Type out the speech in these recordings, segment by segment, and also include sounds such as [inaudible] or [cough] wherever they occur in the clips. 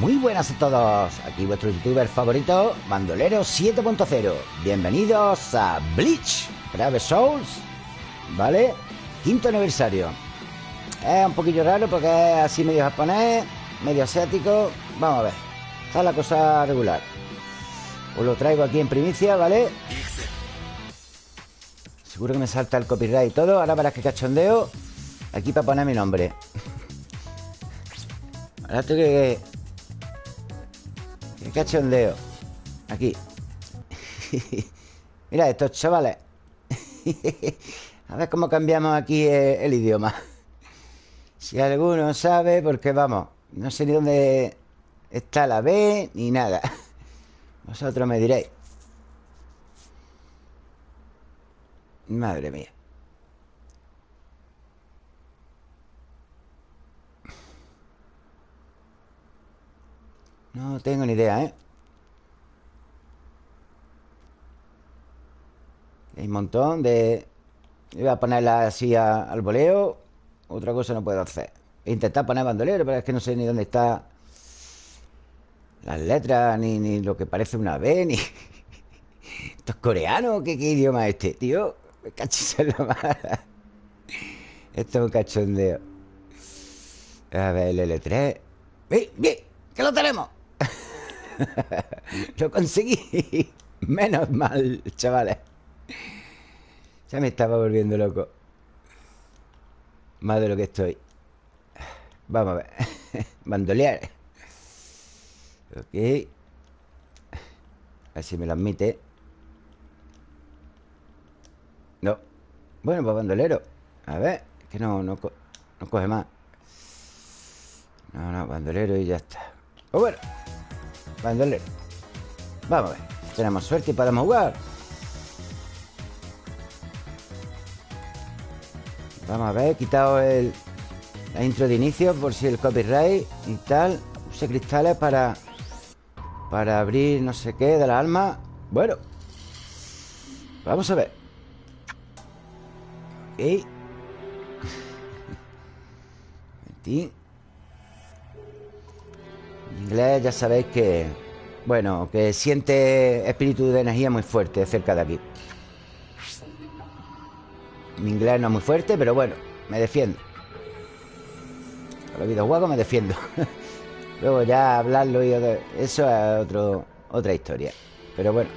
Muy buenas a todos. Aquí vuestro youtuber favorito, Bandolero 7.0. Bienvenidos a Bleach, Brave Souls. ¿Vale? Quinto aniversario. Es un poquillo raro porque es así medio japonés, medio asiático. Vamos a ver. Está la cosa regular. Os lo traigo aquí en primicia, ¿vale? Seguro que me salta el copyright y todo. Ahora verás que cachondeo. Aquí para poner mi nombre. Ahora tengo que... Qué cachondeo. Aquí. [laughs] Mira estos chavales. [laughs] A ver cómo cambiamos aquí el, el idioma. Si alguno sabe, porque vamos, no sé ni dónde está la B ni nada. [laughs] Vosotros me diréis. Madre mía. No tengo ni idea, ¿eh? Hay un montón de... Voy a ponerla así al voleo. Otra cosa no puedo hacer. He intentado poner bandolero, pero es que no sé ni dónde está las letras, ni, ni lo que parece una B, ni... ¿Esto es coreano? ¿Qué, qué idioma es este, tío? Me cachis en la mala. Esto es un cachondeo. A ver, el L3. ¡Bien, bien! ¡Que lo tenemos! [laughs] lo conseguí. Menos mal, chavales. Ya me estaba volviendo loco. Más de lo que estoy. Vamos a ver. [laughs] Bandolear. Ok. A ver si me lo admite. No. Bueno, pues bandolero. A ver. Que no, no, no coge más. No, no, bandolero y ya está. Pues bueno. Bandolero. Vamos a ver. Tenemos suerte y podemos jugar. Vamos a ver, he quitado el, la intro de inicio por si el copyright y tal. Use cristales para para abrir no sé qué de la alma. Bueno, vamos a ver. Ok. [laughs] Momentín. Inglés ya sabéis que, bueno, que siente espíritu de energía muy fuerte cerca de aquí. Mi inglés no es muy fuerte, pero bueno, me defiendo. Con los videojuegos me defiendo. [laughs] Luego ya hablarlo y eso es otro, otra historia. Pero bueno.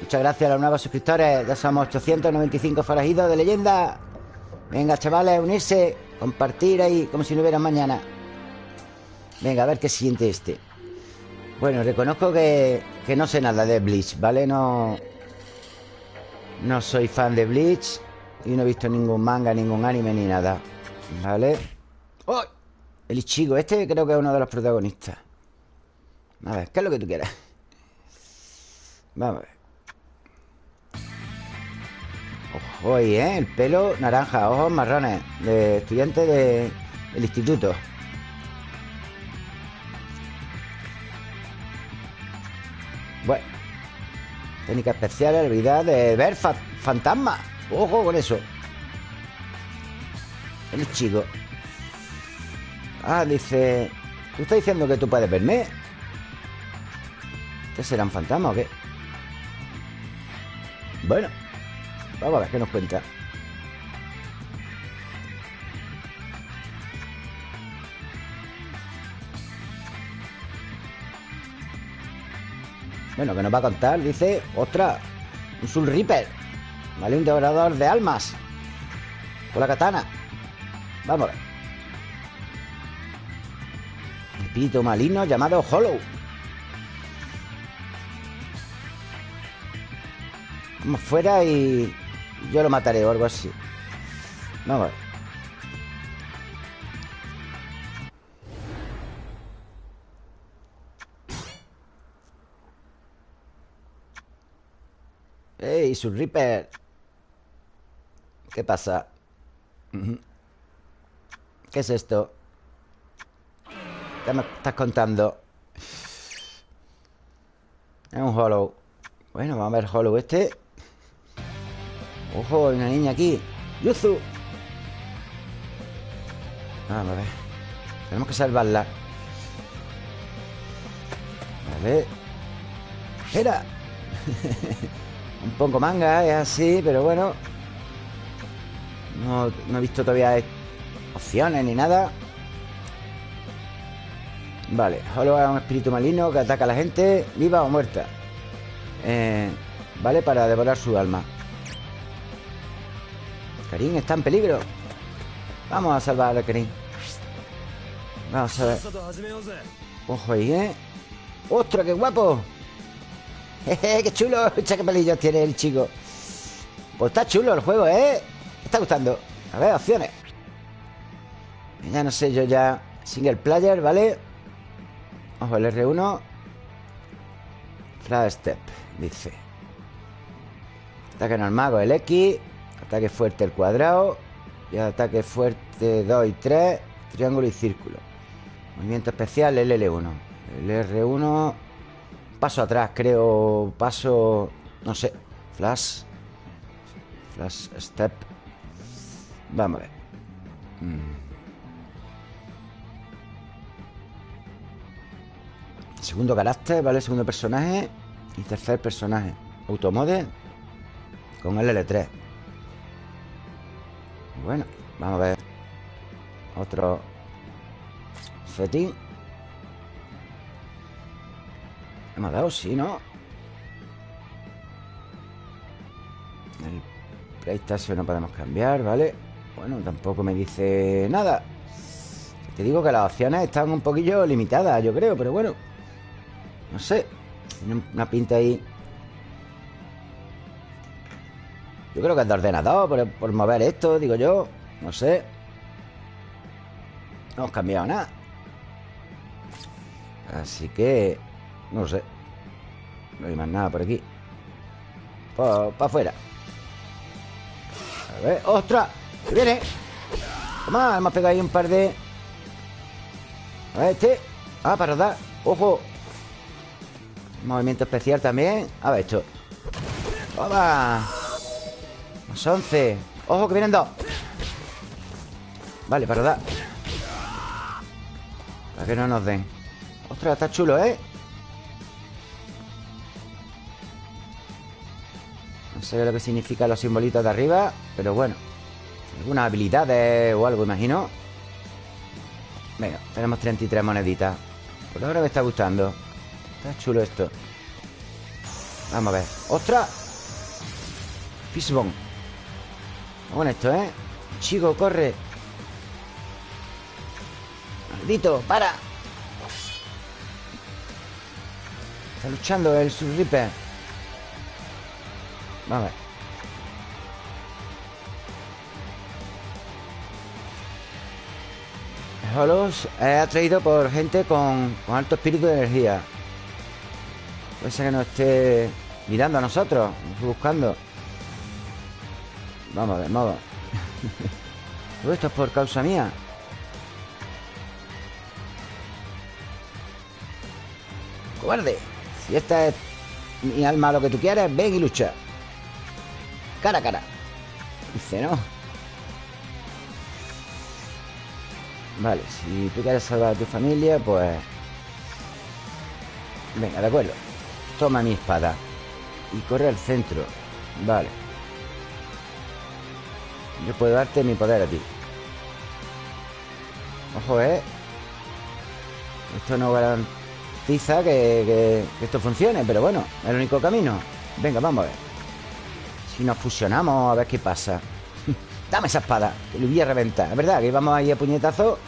Muchas gracias a los nuevos suscriptores. Ya somos 895 forajidos de leyenda. Venga, chavales, unirse, compartir ahí como si no hubiera mañana. Venga, a ver qué siente este. Bueno, reconozco que, que no sé nada de Bleach, ¿vale? No. No soy fan de Bleach. Y no he visto ningún manga, ningún anime ni nada. ¿Vale? ¡Oh! El Ichigo, este creo que es uno de los protagonistas. A ver, ¿qué es lo que tú quieras? Vamos a ver. Ojo ¿eh? El pelo naranja, ojos marrones. De estudiante de, del instituto. Técnica especial, habilidad de ver fa- fantasmas. Ojo con eso. El chico. Ah, dice... ¿Tú estás diciendo que tú puedes verme? ¿Qué un fantasma o qué? Bueno. Vamos a ver qué nos cuenta. Bueno, que nos va a contar, dice... ¡Ostras! Un Soul Reaper. ¿Vale? Un devorador de almas. Con la katana. Vamos a ver. Espíritu maligno llamado Hollow. Vamos fuera y yo lo mataré o algo así. Vamos a ver. ¡Ey, su Reaper! ¿Qué pasa? ¿Qué es esto? ¿Qué me estás contando? Es un hollow Bueno, vamos a ver hollow este Ojo, hay una niña aquí Yuzu Vamos a ver Tenemos que salvarla A ver. ¡Era! [laughs] Un poco manga, es así, pero bueno. No, he visto todavía opciones ni nada. Vale, solo a un espíritu maligno que ataca a la gente, viva o muerta. Eh, vale, para devorar su alma. Karim está en peligro. Vamos a salvar a Karim. Vamos a ver. Ojo ahí, ¿eh? ¡Ostras, qué guapo! ¡Jeje, [laughs] qué chulo! qué pelillos tiene el chico. Pues está chulo el juego, ¿eh? Me está gustando. A ver, opciones. Ya no sé, yo ya... Single player, ¿vale? Ojo, el R1 Flash Step, dice Ataque normal con el X Ataque fuerte el cuadrado Y ataque fuerte 2 y 3 Triángulo y círculo Movimiento especial el L1 El R1 Paso atrás, creo. Paso... no sé. Flash. Flash Step. Vamos a ver. Mm. Segundo carácter, ¿vale? Segundo personaje. Y tercer personaje. Automode Con el L3 Bueno, vamos a ver. Otro. Setting Hemos dado, sí, ¿no? El PlayStation no podemos cambiar, ¿vale? Bueno, tampoco me dice nada. Te digo que las opciones están un poquillo limitadas, yo creo, pero bueno. No sé Tiene una pinta ahí. Yo creo que es de ordenador por, mover esto, digo yo No sé. No hemos cambiado nada. Así que No sé No hay más nada por aquí Para afuera A ver, ¡ostras! ¡Que viene! Toma, hemos pegado ahí un par de A ver, este Ah, para dar ¡Ojo! Movimiento especial también A ver esto ¡Toma! Más 11 ¡Ojo que vienen dos! Vale, para dar Para que no nos den ¡Ostras, está chulo, eh! Sé lo que significan los simbolitos de arriba Pero bueno Algunas habilidades o algo, imagino. Venga, tenemos 33 moneditas. Por ahora me está gustando. Está chulo esto. Vamos a ver. ¡Ostras! Fishbone. Vamos esto, ¿eh? Chico, corre. Maldito, para. Está luchando el Surripper Ver. Holos es atraído por gente con, con alto espíritu de energía. Puede ser que nos esté mirando a nosotros Buscando. Vamos a vamos. [laughs] Todo esto es por causa mía. Cobarde Si esta es mi alma lo que tú quieres Ven y lucha Cara a cara. Dice, ¿no? Vale, si tú quieres salvar a tu familia Pues Venga, de acuerdo. Toma mi espada Y corre al centro. Vale. Yo puedo darte mi poder a ti. Ojo, ¿eh? Esto no garantiza que, esto funcione Pero bueno, el único camino. Venga, vamos a ver Si nos fusionamos, a ver qué pasa [laughs] Dame esa espada, que lo voy a reventar Es verdad que vamos ahí a puñetazo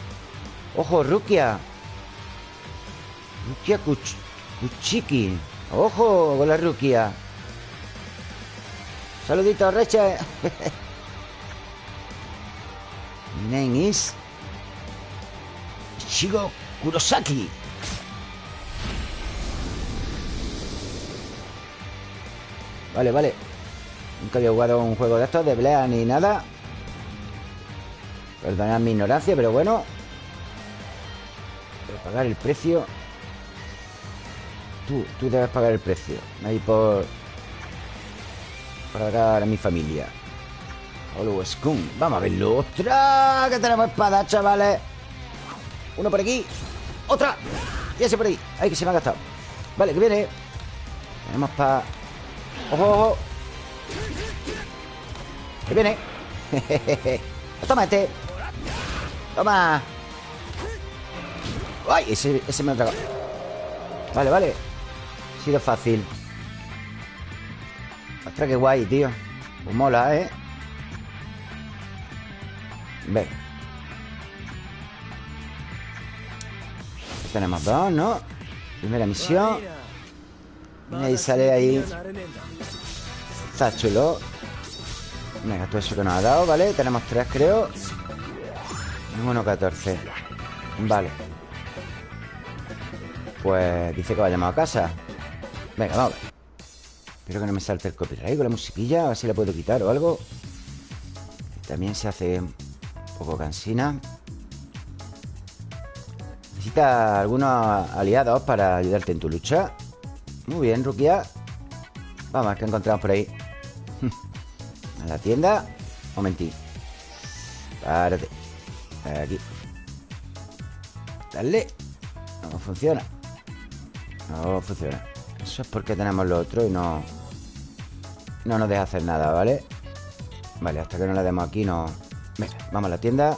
Ojo, Rukia Rukia Kuchiki ¡Ojo con la ruquia! Saludito, Reche. [laughs] Mi name is Shigo Kurosaki. Vale, vale. Nunca había jugado un juego de estos, de Blea ni nada. Perdonad mi ignorancia, pero bueno. A pagar el precio. Tú, tú debes pagar el precio. Ahí por... Para dar a mi familia. Hollow Skunk. Vamos a verlo. ¡Ostras! Que tenemos espada, chavales. Uno por aquí. ¡Otra! Y ese por ahí. Ay, que se me ha gastado. Vale, que viene Tenemos para... ¡Ojo, ojo! Que viene. [laughs] Toma este. Toma. ¡Ay! Ese, ese me ha tragado Vale, vale. Ha sido fácil. Ostras, qué guay, tío. Pues mola, ¿eh? Venga Tenemos dos, ¿no? Primera misión. Y ahí sale ahí. Está chulo Venga, todo eso que nos ha dado, ¿vale? Tenemos tres, creo. Uno 14 Vale. Pues dice que vayamos a casa. Venga, vamos. Espero que no me salte el copyright con la musiquilla A ver si la puedo quitar o algo. También se hace un poco cansina. Necesitas algunos aliados para ayudarte en tu lucha. Muy bien, Rukia. Vamos, que encontramos por ahí la tienda. Momentín. Párate. Aquí. Dale. No funciona. No funciona. Eso es porque tenemos lo otro y no No nos deja hacer nada, ¿vale? Vale, hasta que no le demos aquí no... Venga, vamos a la tienda.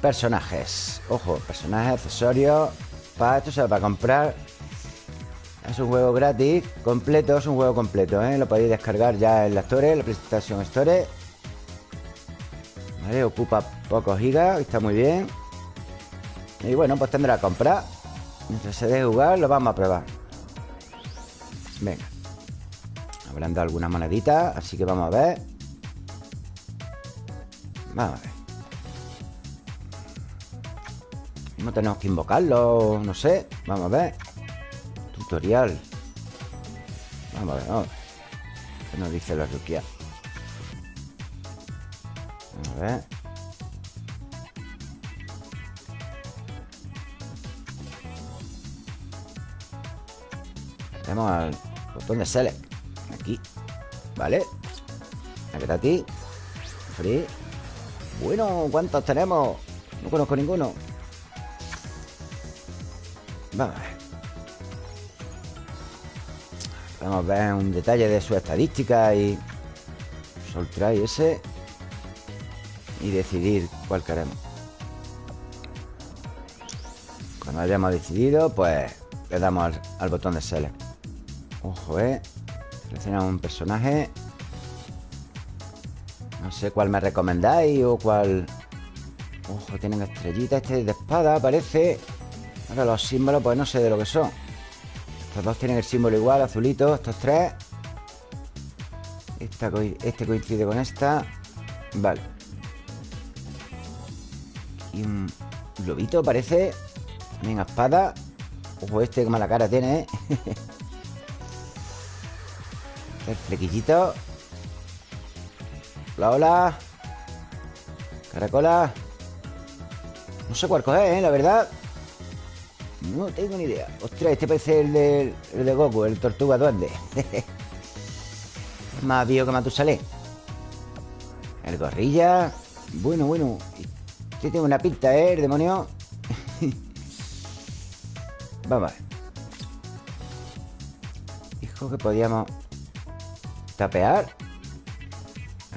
Personajes. Ojo, personajes, accesorios. Para esto se va a comprar es un juego gratis, completo, es un juego completo, ¿eh? Lo podéis descargar ya en la Store, la PlayStation Store. ¿Vale? Ocupa pocos gigas, está muy bien. Y bueno, pues tendrá que comprar Mientras se deje jugar, lo vamos a probar. Venga. Hablando algunas moneditas, así que vamos a ver. Vamos a ver. No tenemos que invocarlo, no sé. Vamos a ver tutorial Vamos a ver, vamos a ver ¿Qué nos dice la? Vamos a ver. Tenemos al botón de select. Aquí. Vale Aquí a ti. Free. Bueno, ¿cuántos tenemos? No conozco ninguno. Vamos a ver Vamos a ver un detalle de su estadística y soltar ese y decidir cuál queremos. Cuando hayamos decidido, pues le damos al, botón de select. Ojo, eh. Seleccionamos un personaje. No sé cuál me recomendáis o cuál. Ojo, tienen estrellitas. Este de espada, parece. Ahora los símbolos, pues no sé de lo que son. Estos dos tienen el símbolo igual, azulito Estos tres. Este coincide con esta. Vale. Y un lobito parece. También espada. Ojo este que mala cara tiene, ¿eh? [laughs] El flequillito. Hola, hola Caracola. No sé cuál coger, ¿eh? La verdad no tengo ni idea. Ostras, este parece el de, de Goku, el tortuga duende. [laughs] más viejo que Matusalén. El gorrilla. Bueno, bueno. Este tiene una pinta, ¿eh? El demonio. [laughs] Vamos a ver. Dijo que podíamos tapear.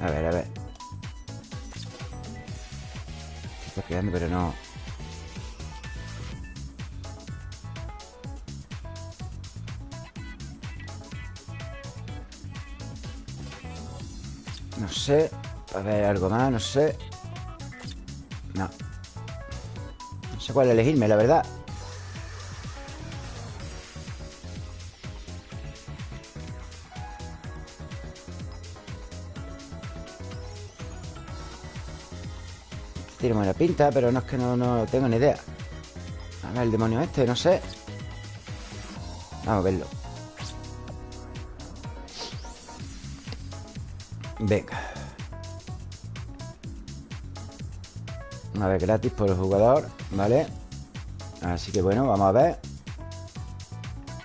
A ver, a ver. Estoy tapeando, pero no. Sé. A ver, algo más, no sé. No. No sé cuál elegirme, la verdad. Tiene la pinta, pero no es que no, no tengo ni idea. A ver, el demonio este, no sé. Vamos a verlo. Venga Una vez gratis por el jugador ¿Vale? Así que bueno, vamos a ver.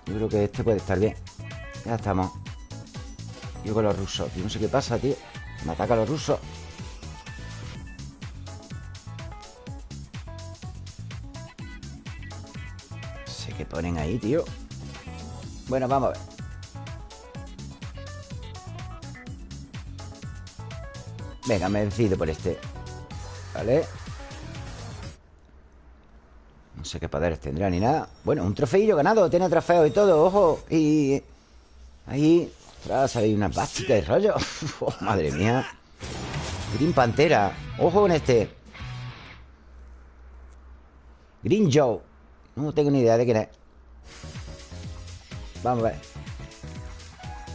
Yo creo que este puede estar bien. Ya estamos. Yo con los rusos Yo no sé qué pasa, tío. Me ataca los rusos. Sé que ponen ahí, tío. Bueno, vamos a ver. Venga, me decido por este. Vale sé qué poderes tendrá ni nada. Bueno, un trofeillo ganado Tiene trofeo y todo, ojo Y ahí Tras hay una básica de rollo. [laughs] Oh, Madre mía. Green Pantera Ojo con este. Green Joe No tengo ni idea de quién es. Vamos a ver.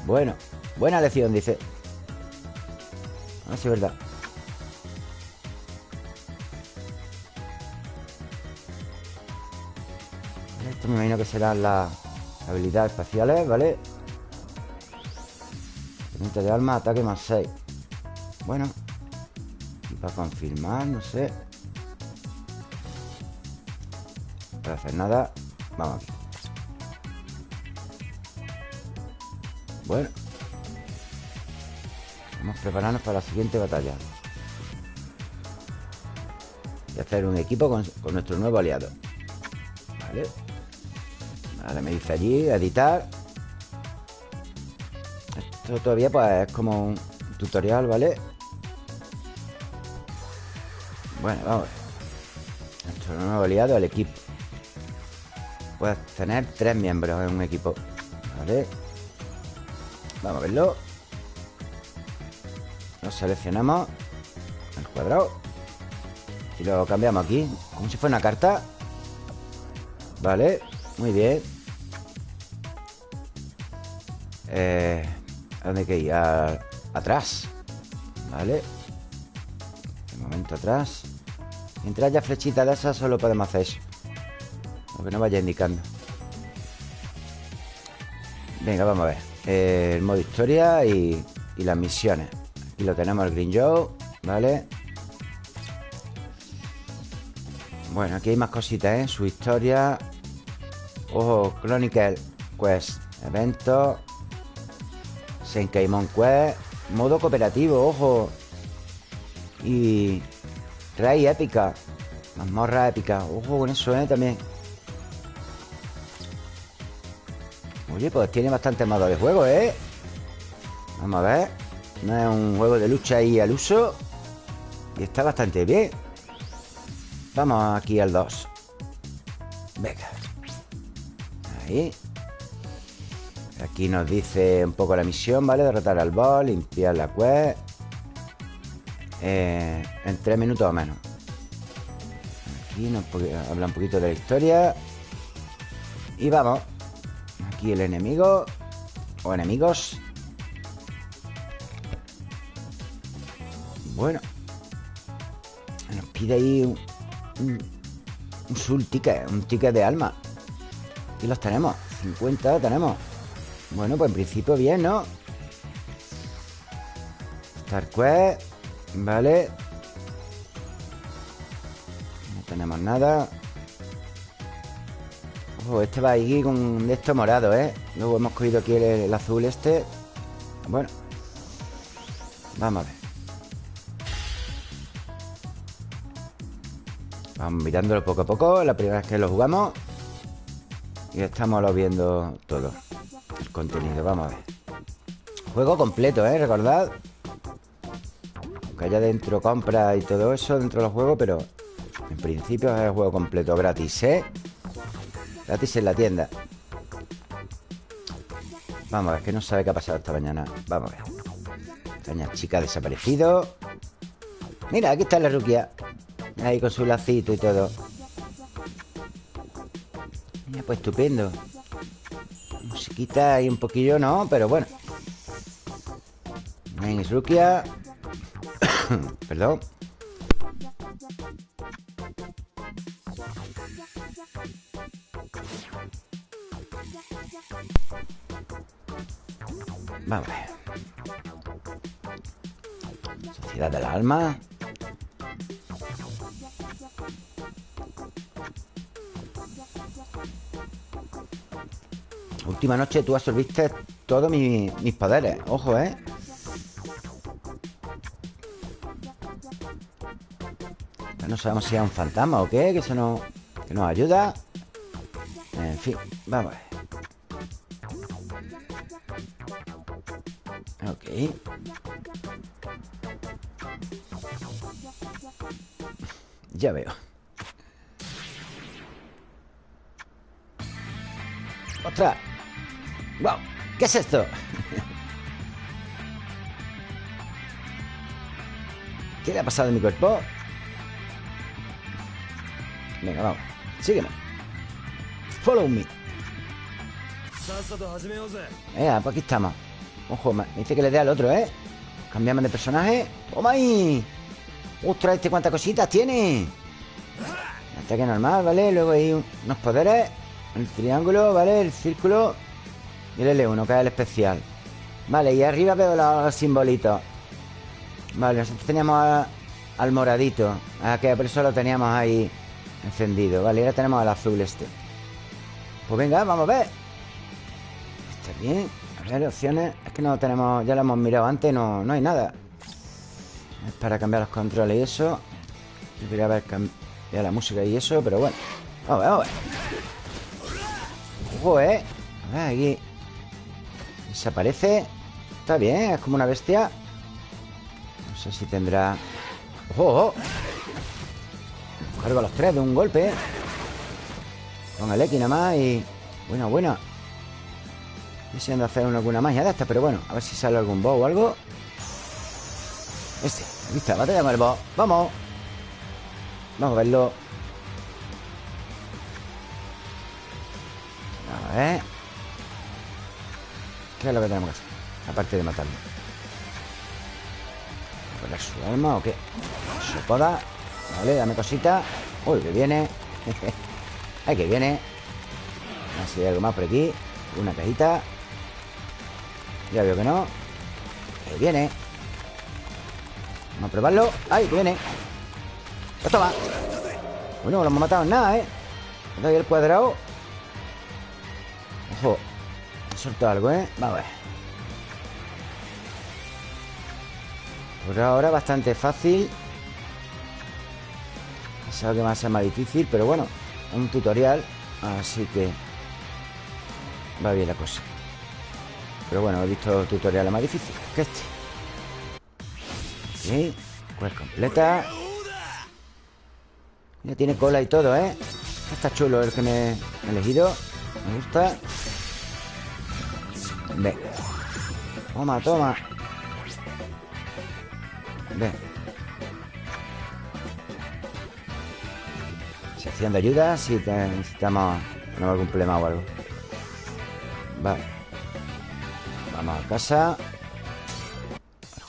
Bueno Buena lección, dice. A ver si es verdad Me imagino que serán las habilidades espaciales, ¿vale? Permite de alma, ataque más 6 Bueno Y para confirmar, no sé. Puedo hacer nada Vamos aquí. Bueno. Vamos a prepararnos para la siguiente batalla. Y hacer un equipo con, nuestro nuevo aliado. Vale Vale, me dice allí, editar. Esto todavía pues es como un tutorial, ¿vale? Bueno, vamos Nuestro nuevo aliado, el equipo. Puedes tener tres miembros en un equipo Vale Vamos a verlo. Lo seleccionamos El cuadrado. Y lo cambiamos aquí Como si fuera una carta. Vale, muy bien eh, ¿A dónde que ir? atrás Vale Un momento atrás. Mientras haya flechita de esas Solo podemos hacer eso. Lo que no vaya indicando. Venga, vamos a ver. El modo historia y, las misiones. Aquí lo tenemos el Green Joe ¿Vale? Bueno, aquí hay más cositas, ¿eh? Su historia. Ojo, Chronicle Quest Eventos Senkaimon Quest Modo cooperativo, ojo. Y Rey épica Mazmorra épica Ojo con eso, ¿eh? También. Oye, pues tiene bastante modo de juego, ¿eh? Vamos a ver No es un juego de lucha ahí al uso. Y está bastante bien. Vamos aquí al 2 Venga. Ahí Aquí nos dice un poco la misión, ¿vale? Derrotar al boss, limpiar la quest eh, En tres minutos o menos. Aquí nos habla un poquito de la historia. Y vamos. El enemigo. O enemigos. Bueno. Nos pide ahí un, un, un ticket Un ticket de alma. Y los tenemos. 50 tenemos Bueno, pues en principio bien, ¿no? Star Quest Vale. No tenemos nada. Este va ahí con esto morado, ¿eh? Luego hemos cogido aquí el, azul este. Bueno Vamos a ver. Vamos mirándolo poco a poco La primera vez que lo jugamos. Y estamos lo viendo todo. El contenido, vamos a ver. Juego completo, ¿eh? Recordad Que haya dentro compra y todo eso Dentro del juego, pero En principio es el juego completo gratis, ¿eh? Gratis en la tienda. Vamos a ver, que no sabe qué ha pasado esta mañana. Vamos a ver. Extraña chica desaparecido. Mira, aquí está la ruquia Ahí con su lacito y todo. Mira, pues estupendo Musiquita ahí un poquillo, ¿no? Pero bueno Ven, es ruquia [coughs] Perdón Vamos. Sociedad del alma. última noche tú absorbiste todos mi, mis poderes. Ojo, ¿eh? No sabemos si es un fantasma o qué, que eso no, que nos ayuda. En fin, vamos a ver. Ok. Ya veo. ¡Ostras! ¡Wow! ¿Qué es esto? ¿Qué le ha pasado a mi cuerpo? Venga, vamos Sígueme Follow me Venga, pues aquí estamos Ojo, me dice que le dé al otro, ¿eh? Cambiamos de personaje ¡Toma ahí! ¡Ostras, este cuántas cositas tiene! Ataque normal, ¿vale? Luego hay unos poderes El triángulo, ¿vale? El círculo Y el L1, que es el especial. Vale, y arriba veo los simbolitos. Vale, nosotros teníamos al moradito. Ah, que por eso lo teníamos ahí encendido. Vale, ahora tenemos al azul este. Pues venga, vamos a ver. Está bien A ver, opciones. Es que no tenemos... Ya lo hemos mirado antes No, no hay nada. Es para cambiar los controles y eso. Debería haber cambiado la música y eso Pero bueno. Vamos a ver, vamos a ver. Ojo, eh. A ver, aquí Desaparece Está bien, es como una bestia. Sé si tendrá... ¡Ojo, ojo! Cargo a los tres de un golpe. Con el X nada más y... Buena, buena. Deseando hacer alguna magia de esta Pero bueno, a ver si sale algún boss o algo. Este, aquí está, batalla con el boss. Vamos. Vamos a verlo. A ver ¿Qué es lo que tenemos que hacer? Aparte de matarlo ¿Poner su alma o qué? Su poda Vale, dame cosita. Uy, que viene. [laughs] Ay, que viene. Así hay algo más por aquí. Una cajita. Ya veo que no. Que viene. Vamos a probarlo. ¡Ay, que viene! Pues toma. Bueno, no lo hemos matado en nada, ¿eh? Le doy el cuadrado. Ojo Soltado algo, ¿eh? Vamos a ver. Por ahora bastante fácil. Pensaba que va a ser más difícil Pero bueno, un tutorial Así que Va bien la cosa. Pero bueno, he visto tutoriales más difíciles que este. Sí, pues completa. Ya tiene cola y todo, ¿eh? Está chulo el que me he elegido Me gusta Venga Toma, toma Ven. Sección de ayuda si necesitamos no algún problema o algo. Vale. Vamos a casa.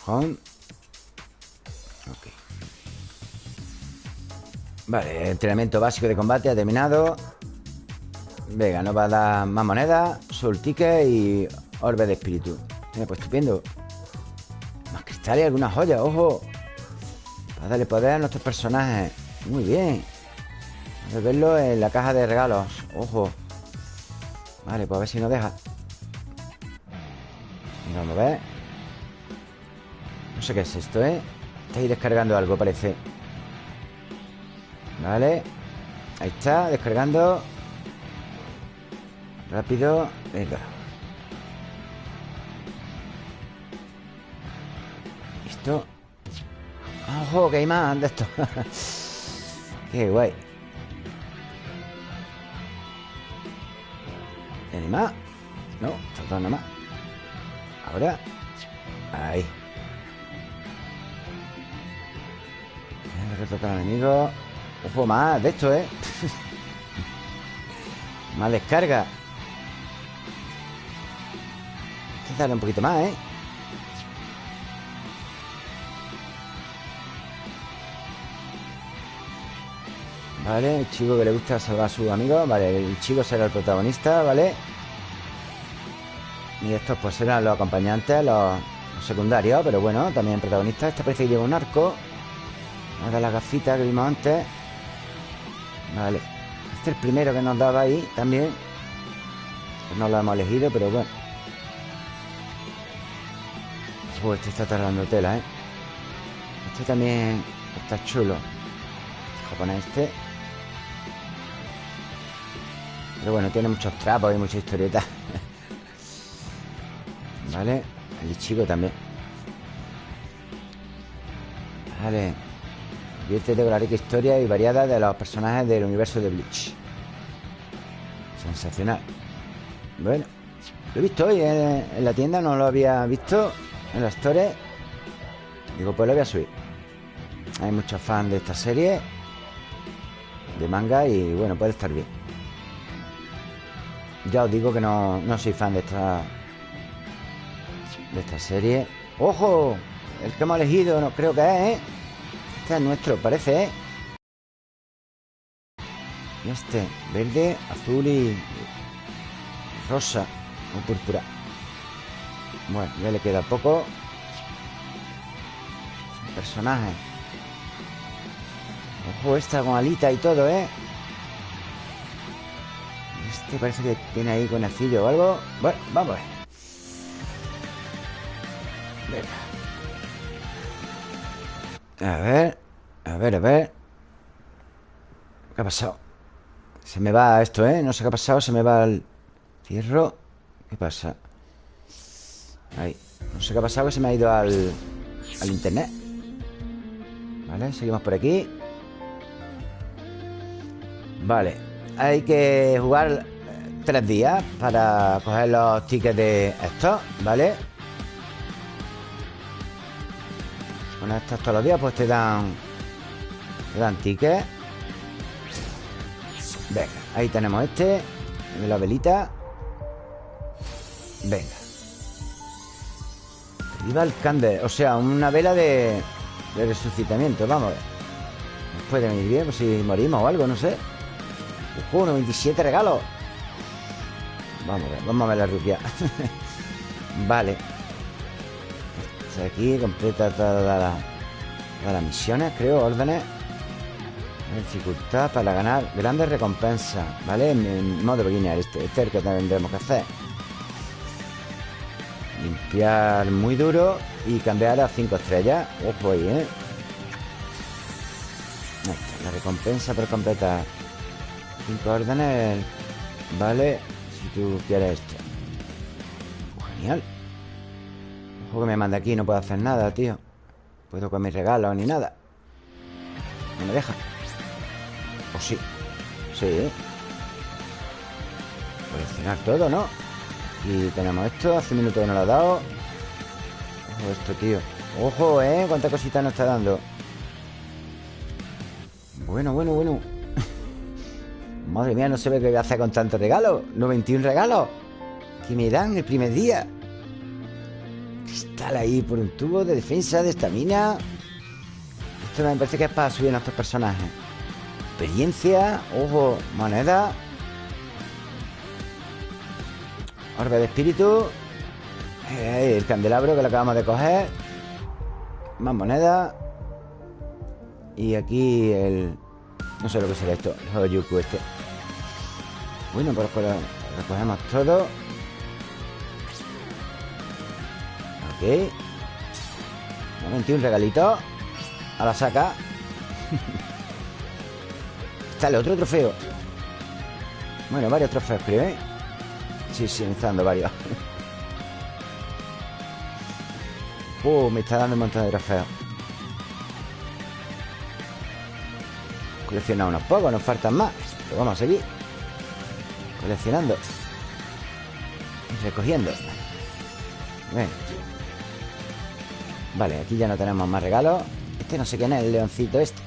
Home. Ok. Vale, entrenamiento básico de combate ha terminado. Venga, nos va a dar más monedas, soul ticket y orbe de espíritu. Mira, pues estupendo. Sale alguna joya, ojo. Para darle poder a nuestros personajes. Muy bien. Vamos a verlo en la caja de regalos. Ojo. Vale, pues a ver si nos deja. Vamos a ver. No sé qué es esto, ¿eh? Está ahí descargando algo, parece. Vale. Ahí está, descargando. Rápido. Venga ¡Ojo! Que hay más de esto. [laughs] ¡Qué guay! ¿Hay más? No, falta nada más. Ahora. Ahí. Retratar al enemigo. Ojo, más de esto, ¿eh? [laughs] más descarga. Hay un poquito más, ¿eh? Vale, el chico que le gusta salvar a sus amigos Vale, el chico será el protagonista, ¿vale? Y estos pues serán los acompañantes, los, secundarios Pero bueno, también protagonistas. Este parece que lleva un arco. Una de las gafitas que vimos antes. Vale Este es el primero que nos daba ahí también. Pues No lo hemos elegido, pero bueno. Pues este está tardando tela, ¿eh? Este también está chulo. Japonés este pero bueno, tiene muchos trapos y mucha historieta [laughs] Vale El chico también. Vale. Diviértete con la rica historia y variada de los personajes del universo de Bleach. Sensacional. Bueno Lo he visto hoy en, la tienda No lo había visto En la store. Digo, pues lo voy a subir. Hay muchos fans de esta serie De manga Y bueno, puede estar bien Ya os digo que no, no soy fan de esta De esta serie ¡Ojo! El que hemos elegido no creo que es, ¿eh? Este es nuestro, parece, ¿eh? Y este, verde, azul y rosa o púrpura. Bueno, ya le queda poco. Personaje. Ojo, esta con alita y todo, ¿eh? Este parece que tiene ahí conejillo o algo. Bueno, vamos a ver. A ver, a ver, a ver. ¿Qué ha pasado? Se me va esto, ¿eh? No sé qué ha pasado, se me va el cierro. ¿Qué pasa? Ahí. No sé qué ha pasado, que se me ha ido al, al internet. Vale, seguimos por aquí. Vale. Hay que jugar tres días para coger los tickets de estos, ¿vale? Con estas todos los días pues te dan Te dan tickets Venga, ahí tenemos este la velita. Venga. Viva el cande O sea, una vela de, de resucitamiento Vamos a ver. Nos puede venir bien pues si morimos o algo, no sé. Ojo, 97 regalos Vamos a ver, vamos a ver la rubia [laughs] Vale aquí, completa todas las, misiones, creo, órdenes. Dificultad para ganar grandes recompensas, ¿vale? En, modo beginner, este, este es el que tendremos que hacer. Limpiar muy duro y cambiar a 5 estrellas. Ojo ahí, ¿eh? La recompensa por completar 5 órdenes, ¿vale? Tú quieres esto. genial. Que me manda aquí, no puedo hacer nada, tío. Puedo con mis regalos ni nada. No me deja O sí Sí. Coleccionar todo, ¿no? Y tenemos esto, hace un minuto que no lo ha dado. Ojo esto, tío. Ojo, ¿eh? Cuánta cosita nos está dando Bueno, bueno, bueno Madre mía, no sé qué voy a hacer con tantos regalos 91 regalos Que me dan el primer día Cristal ahí por un tubo de defensa, de estamina. Esto me parece que es para subir a nuestros personajes. Experiencia, ojo, moneda. Orbe de espíritu. El candelabro que lo acabamos de coger. Más moneda. Y aquí el... No sé lo que será esto. El Hoyuku este. Bueno, pues, recogemos todo. Ok. Un regalito. A la saca Sale otro trofeo. Bueno, varios trofeos creo, ¿eh? Sí, sí, me está dando varios. Uh, me está dando un montón de trofeos. Coleccionado unos pocos, nos faltan más. Pero vamos a seguir Coleccionando Y recogiendo. Bueno Vale, aquí ya no tenemos más regalos Este no sé quién es, el leoncito este.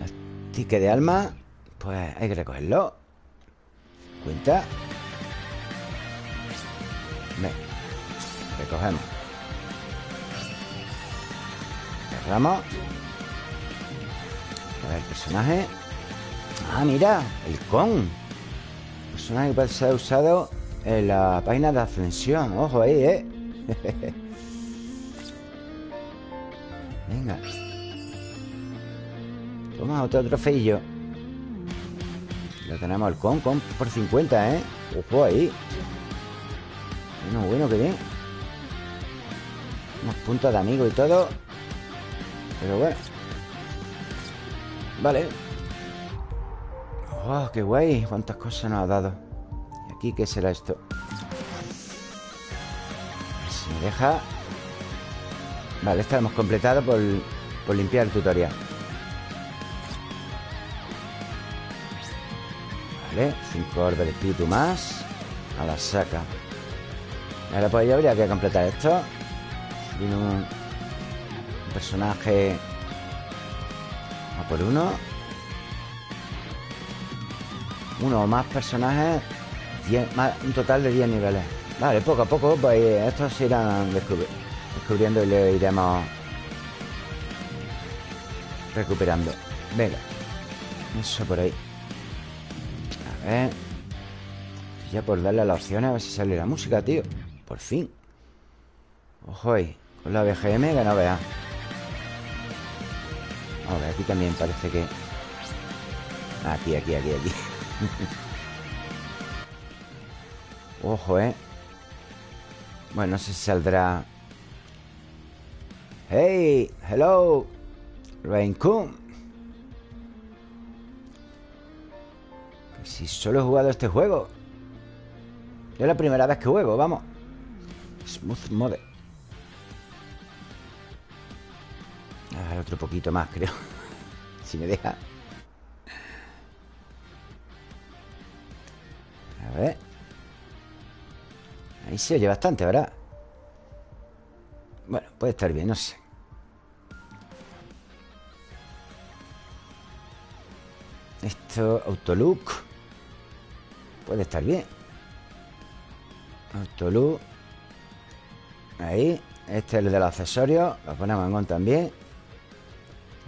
[laughs] Los de alma Pues hay que recogerlo. Cuenta. Ven Recogemos. Cerramos. A ver, el personaje. Ah, mira, el con Personaje que puede ser usado En la página de ascensión Ojo ahí, eh [laughs] Venga. Toma otro trofeillo. Lo tenemos el con, con por 50, ¿eh? Ojo ahí. Bueno, bueno, que bien. Unos puntos de amigo y todo. Pero bueno. Vale Oh, qué guay Cuántas cosas nos ha dado. ¿Y aquí qué será esto? Si me deja. Vale, esta hemos completado por, por limpiar el tutorial. Vale, 5 orbes de espíritu más. A la saca. Ahora pues ya habría que completar esto. Un, un personaje. A por uno Uno o más personajes Un total de 10 niveles Vale, poco a poco pues estos se irán descubriendo y le iremos recuperando. Venga. Eso por ahí. A ver. Ya por darle a las opciones a ver si sale la música, tío. Por fin. Ojo ahí. Con la BGM que no vea. A ver, aquí también parece que... Aquí, aquí, aquí, aquí. [laughs] Ojo, eh. Bueno, no sé si saldrá... ¡Hey! ¡Hello! Raincon Si solo he jugado este juego Es la primera vez que juego, vamos Smooth Mode ah, Otro poquito más, creo [laughs] Si me deja A ver. Ahí se oye bastante, ¿verdad? Bueno, puede estar bien, no sé. Esto, Autolook. Puede estar bien. Autolook. Ahí. Este es el de los accesorios Lo ponemos en on también.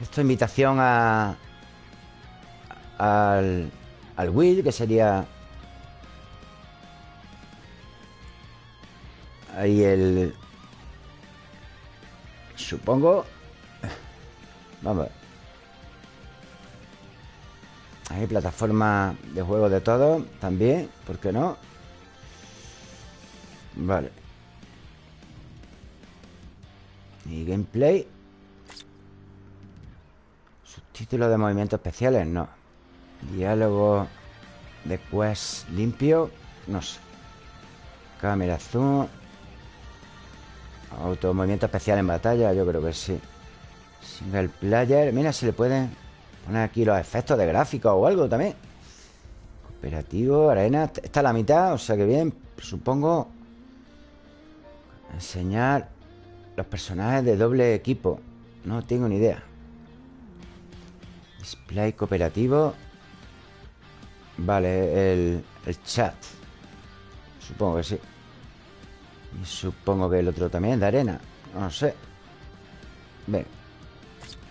Esto es invitación a Al Al Will, que sería Ahí el Supongo Vamos hay plataforma de juego de todo También, ¿por qué no? Vale. Y gameplay. Subtítulos de movimientos especiales, no. Diálogo de quest limpio No sé. Cámara zoom Auto movimiento especial en batalla Yo creo que sí. Single player Mira, se le puede Poner aquí los efectos de gráfico o algo también. Operativo, arena Está a la mitad, o sea que bien Supongo. Enseñar Los personajes de doble equipo No tengo ni idea. Display cooperativo. Vale, el, el chat Supongo que sí Y supongo que el otro también de arena. No sé. Ven.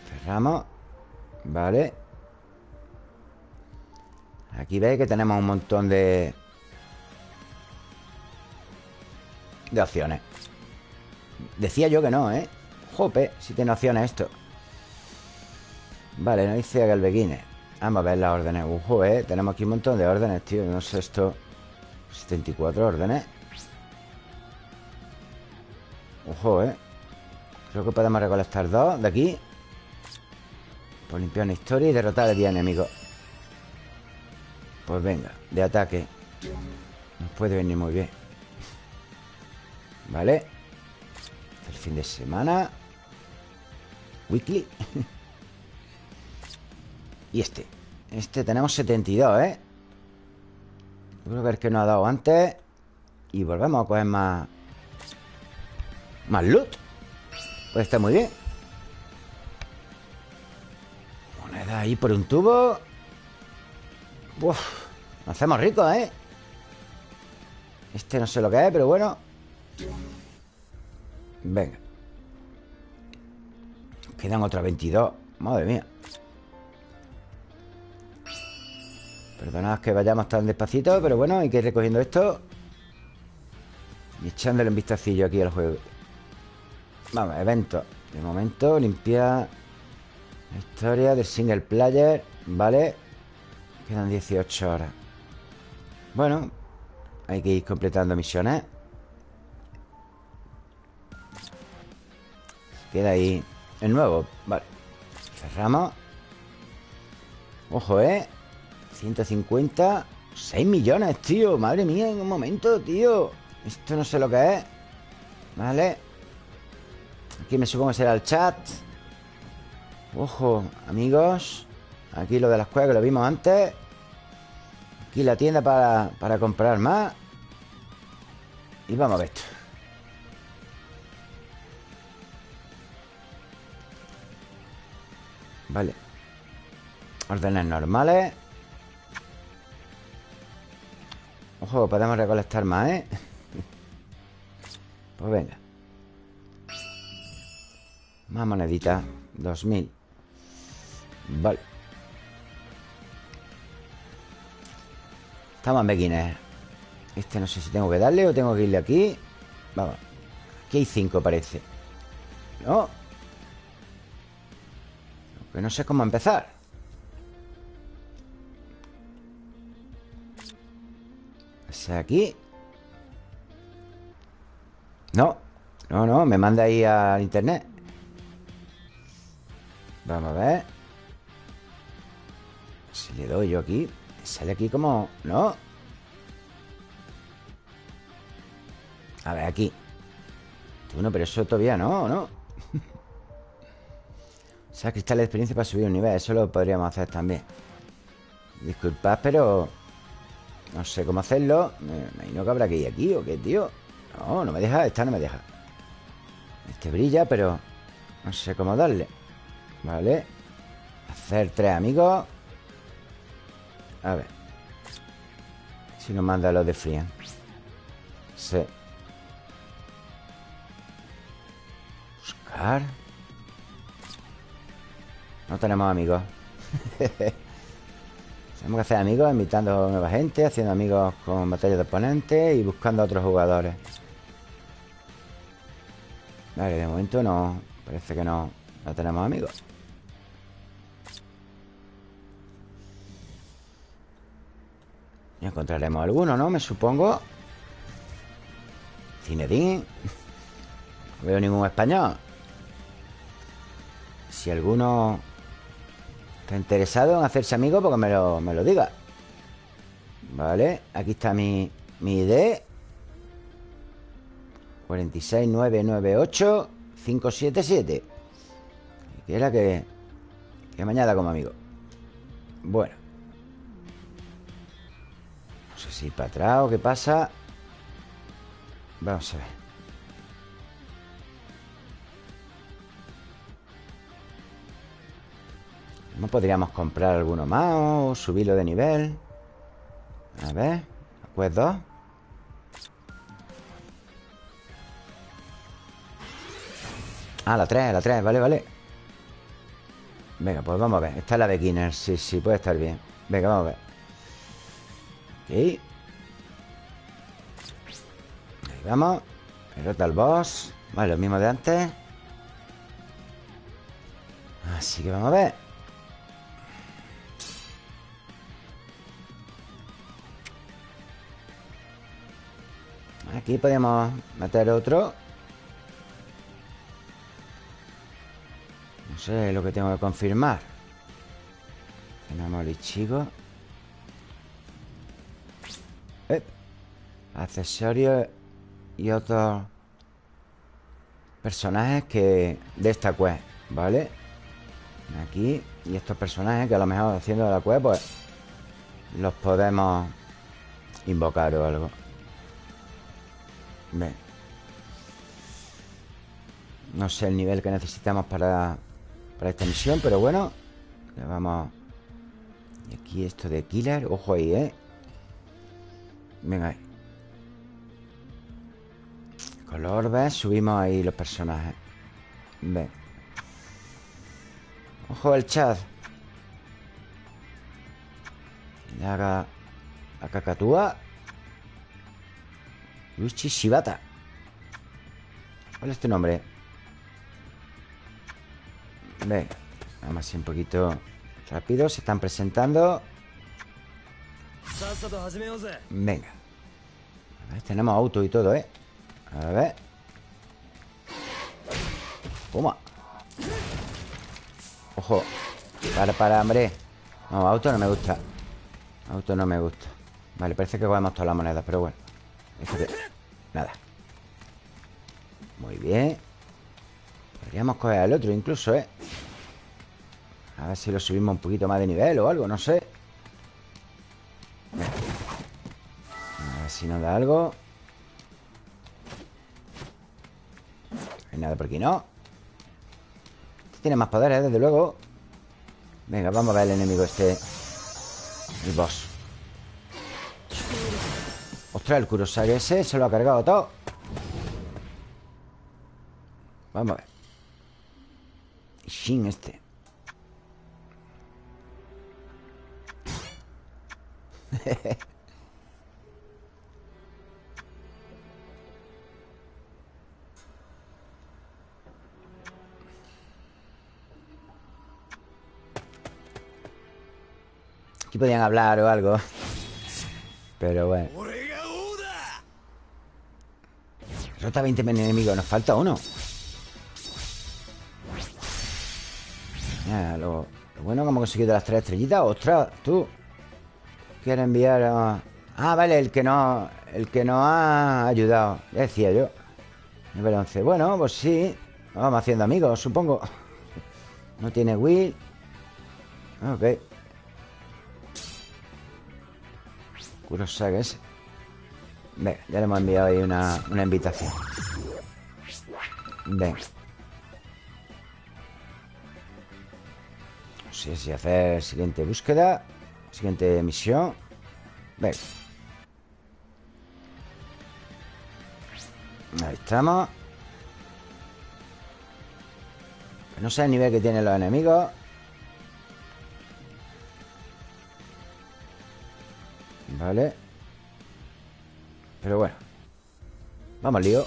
Cerramos. Vale. Aquí veis que tenemos un montón de... De opciones. Decía yo que no, ¿eh? Jope, si tiene opciones esto. Vale, no dice Galbeguines Vamos a ver las órdenes. Ujo, ¿eh? Tenemos aquí un montón de órdenes, tío. No sé esto. 74 órdenes Ojo, ¿eh? Creo que podemos recolectar dos de aquí. Por limpiar una historia y derrotar a 10 enemigos Pues venga, de ataque. Nos puede venir muy bien. Vale. El fin de semana. Weekly. [laughs] Y este. Este tenemos 72, ¿eh? Creo que el que nos ha dado antes. Y volvemos a coger más Más loot Pues está muy bien. Ahí por un tubo. Uf, nos hacemos ricos, ¿eh? Este no sé lo que es, pero bueno. Venga. Quedan otras 22 Madre mía. Perdonad que vayamos tan despacito Pero bueno, hay que ir recogiendo esto Y echándole un vistacillo aquí al juego Vamos, evento. De momento, limpiar Historia de single player Vale Quedan 18 horas. Bueno Hay que ir completando misiones. Queda ahí el nuevo. Vale. Cerramos. Ojo, ¿eh? 150 6 millones, tío. Madre mía, en un momento, tío. Esto no sé lo que es. Vale Aquí me supongo que será el chat Ojo, amigos. Aquí lo de las cuevas que lo vimos antes. Aquí la tienda para, para comprar más. Y vamos a ver esto. Vale. Órdenes normales. Ojo, podemos recolectar más, ¿eh? [laughs] Pues venga Más moneditas 2000 Vale. Estamos en beginner Este no sé si tengo que darle o tengo que irle aquí. Vamos Aquí hay cinco parece. No Que no sé cómo empezar. ¿Es aquí? No No, no, me manda ahí al internet Vamos a ver Si le doy yo aquí Sale aquí como... ¿No? A ver, aquí Bueno, pero eso todavía no, ¿no? [laughs] o sea, cristal de experiencia para subir un nivel Eso lo podríamos hacer también Disculpad, pero... No sé cómo hacerlo Me imagino que habrá que ir aquí ¿O qué, tío? No, no me deja Esta no me deja Este brilla, pero... No sé cómo darle Vale Hacer tres amigos. A ver. Si nos manda los de Frian Sí. Buscar. No tenemos amigos. [laughs] Tenemos que hacer amigos invitando nueva gente Haciendo amigos con batallas de oponentes Y buscando a otros jugadores. Vale, de momento no. Parece que no, no tenemos amigos encontraremos alguno, ¿no? Me supongo. Cinedín No veo ningún español. Si alguno Está interesado en hacerse amigo Porque me lo, me lo diga. Vale, aquí está mi, mi ID 46998 577 Y era que Que me añada como amigo. Bueno no sé si para atrás o qué pasa. Vamos a ver. ¿No podríamos comprar alguno más o subirlo de nivel? A ver Pues dos. Ah, la tres, la tres, vale, vale. Venga, pues vamos a ver. Esta es la beginner, sí, sí, puede estar bien. Venga, vamos a ver Ahí vamos. Derrota al boss. Vale, lo mismo de antes. Así que vamos a ver. Aquí podemos meter otro. No sé lo que tengo que confirmar. Tenemos el chico accesorios y otros personajes que de esta quest, ¿vale? Aquí y estos personajes que a lo mejor haciendo la quest pues los podemos invocar o algo. Ven. No sé el nivel que necesitamos para, para esta misión, pero bueno, le vamos... Y aquí esto de killer, ojo ahí, ¿eh? Venga ahí Con los orbes subimos ahí los personajes. Ven Ojo el chat. Le haga A cacatúa Luchi Shibata. ¿Cuál es tu nombre? Venga Vamos así un poquito rápido. Se están presentando. Venga. Tenemos auto y todo, ¿eh? A ver. Toma. Ojo. Para, para, hombre. No, auto no me gusta. Auto no me gusta. Vale, parece que cogemos todas las monedas Pero bueno. Nada. Muy bien. Podríamos coger al otro incluso, ¿eh? A ver si lo subimos un poquito más de nivel o algo, no sé. A ver si nos da algo nada por aquí, ¿no? Este tiene más poderes, desde luego. Venga, vamos a ver el enemigo este. El boss. Ostras, el Kurosage ese se lo ha cargado todo. Vamos a ver. Shin este [laughs] Podían hablar o algo. Pero bueno. Rota 20 enemigos Nos falta uno. Lo, bueno que hemos conseguido las tres estrellitas. ¡Ostras! Tú Quiere enviar a... Ah, vale, el que no... El que no ha ayudado Ya decía yo. Nivel 11 Bueno, pues sí Vamos haciendo amigos, supongo. No tiene Will. Ok Kurosage ese Venga, ya le hemos enviado ahí una, una invitación. Venga No sé si hacer siguiente búsqueda Siguiente misión. Venga Ahí estamos. No sé el nivel que tienen los enemigos Vale Pero bueno. Vamos lío.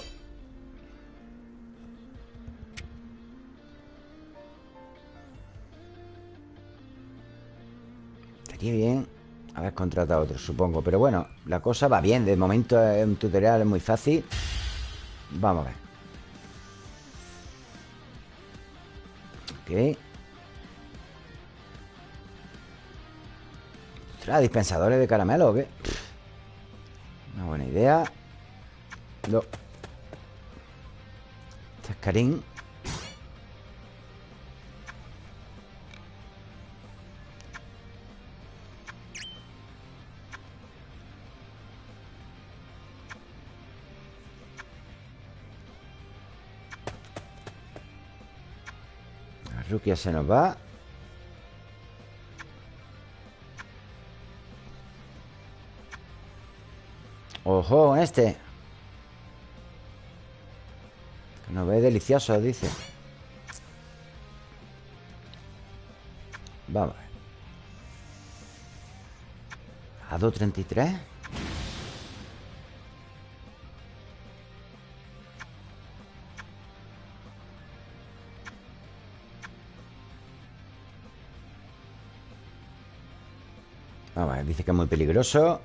Estaría bien haber contratado otro, supongo. Pero bueno, la cosa va bien. De momento es un tutorial muy fácil. Vamos a ver. Ok Ostras, dispensadores de caramelo ¿o qué? Una buena idea. No Este Rukia se nos va Ojo, este. Que nos ve delicioso, dice. Vamos a 2.33 Vamos dice que es muy peligroso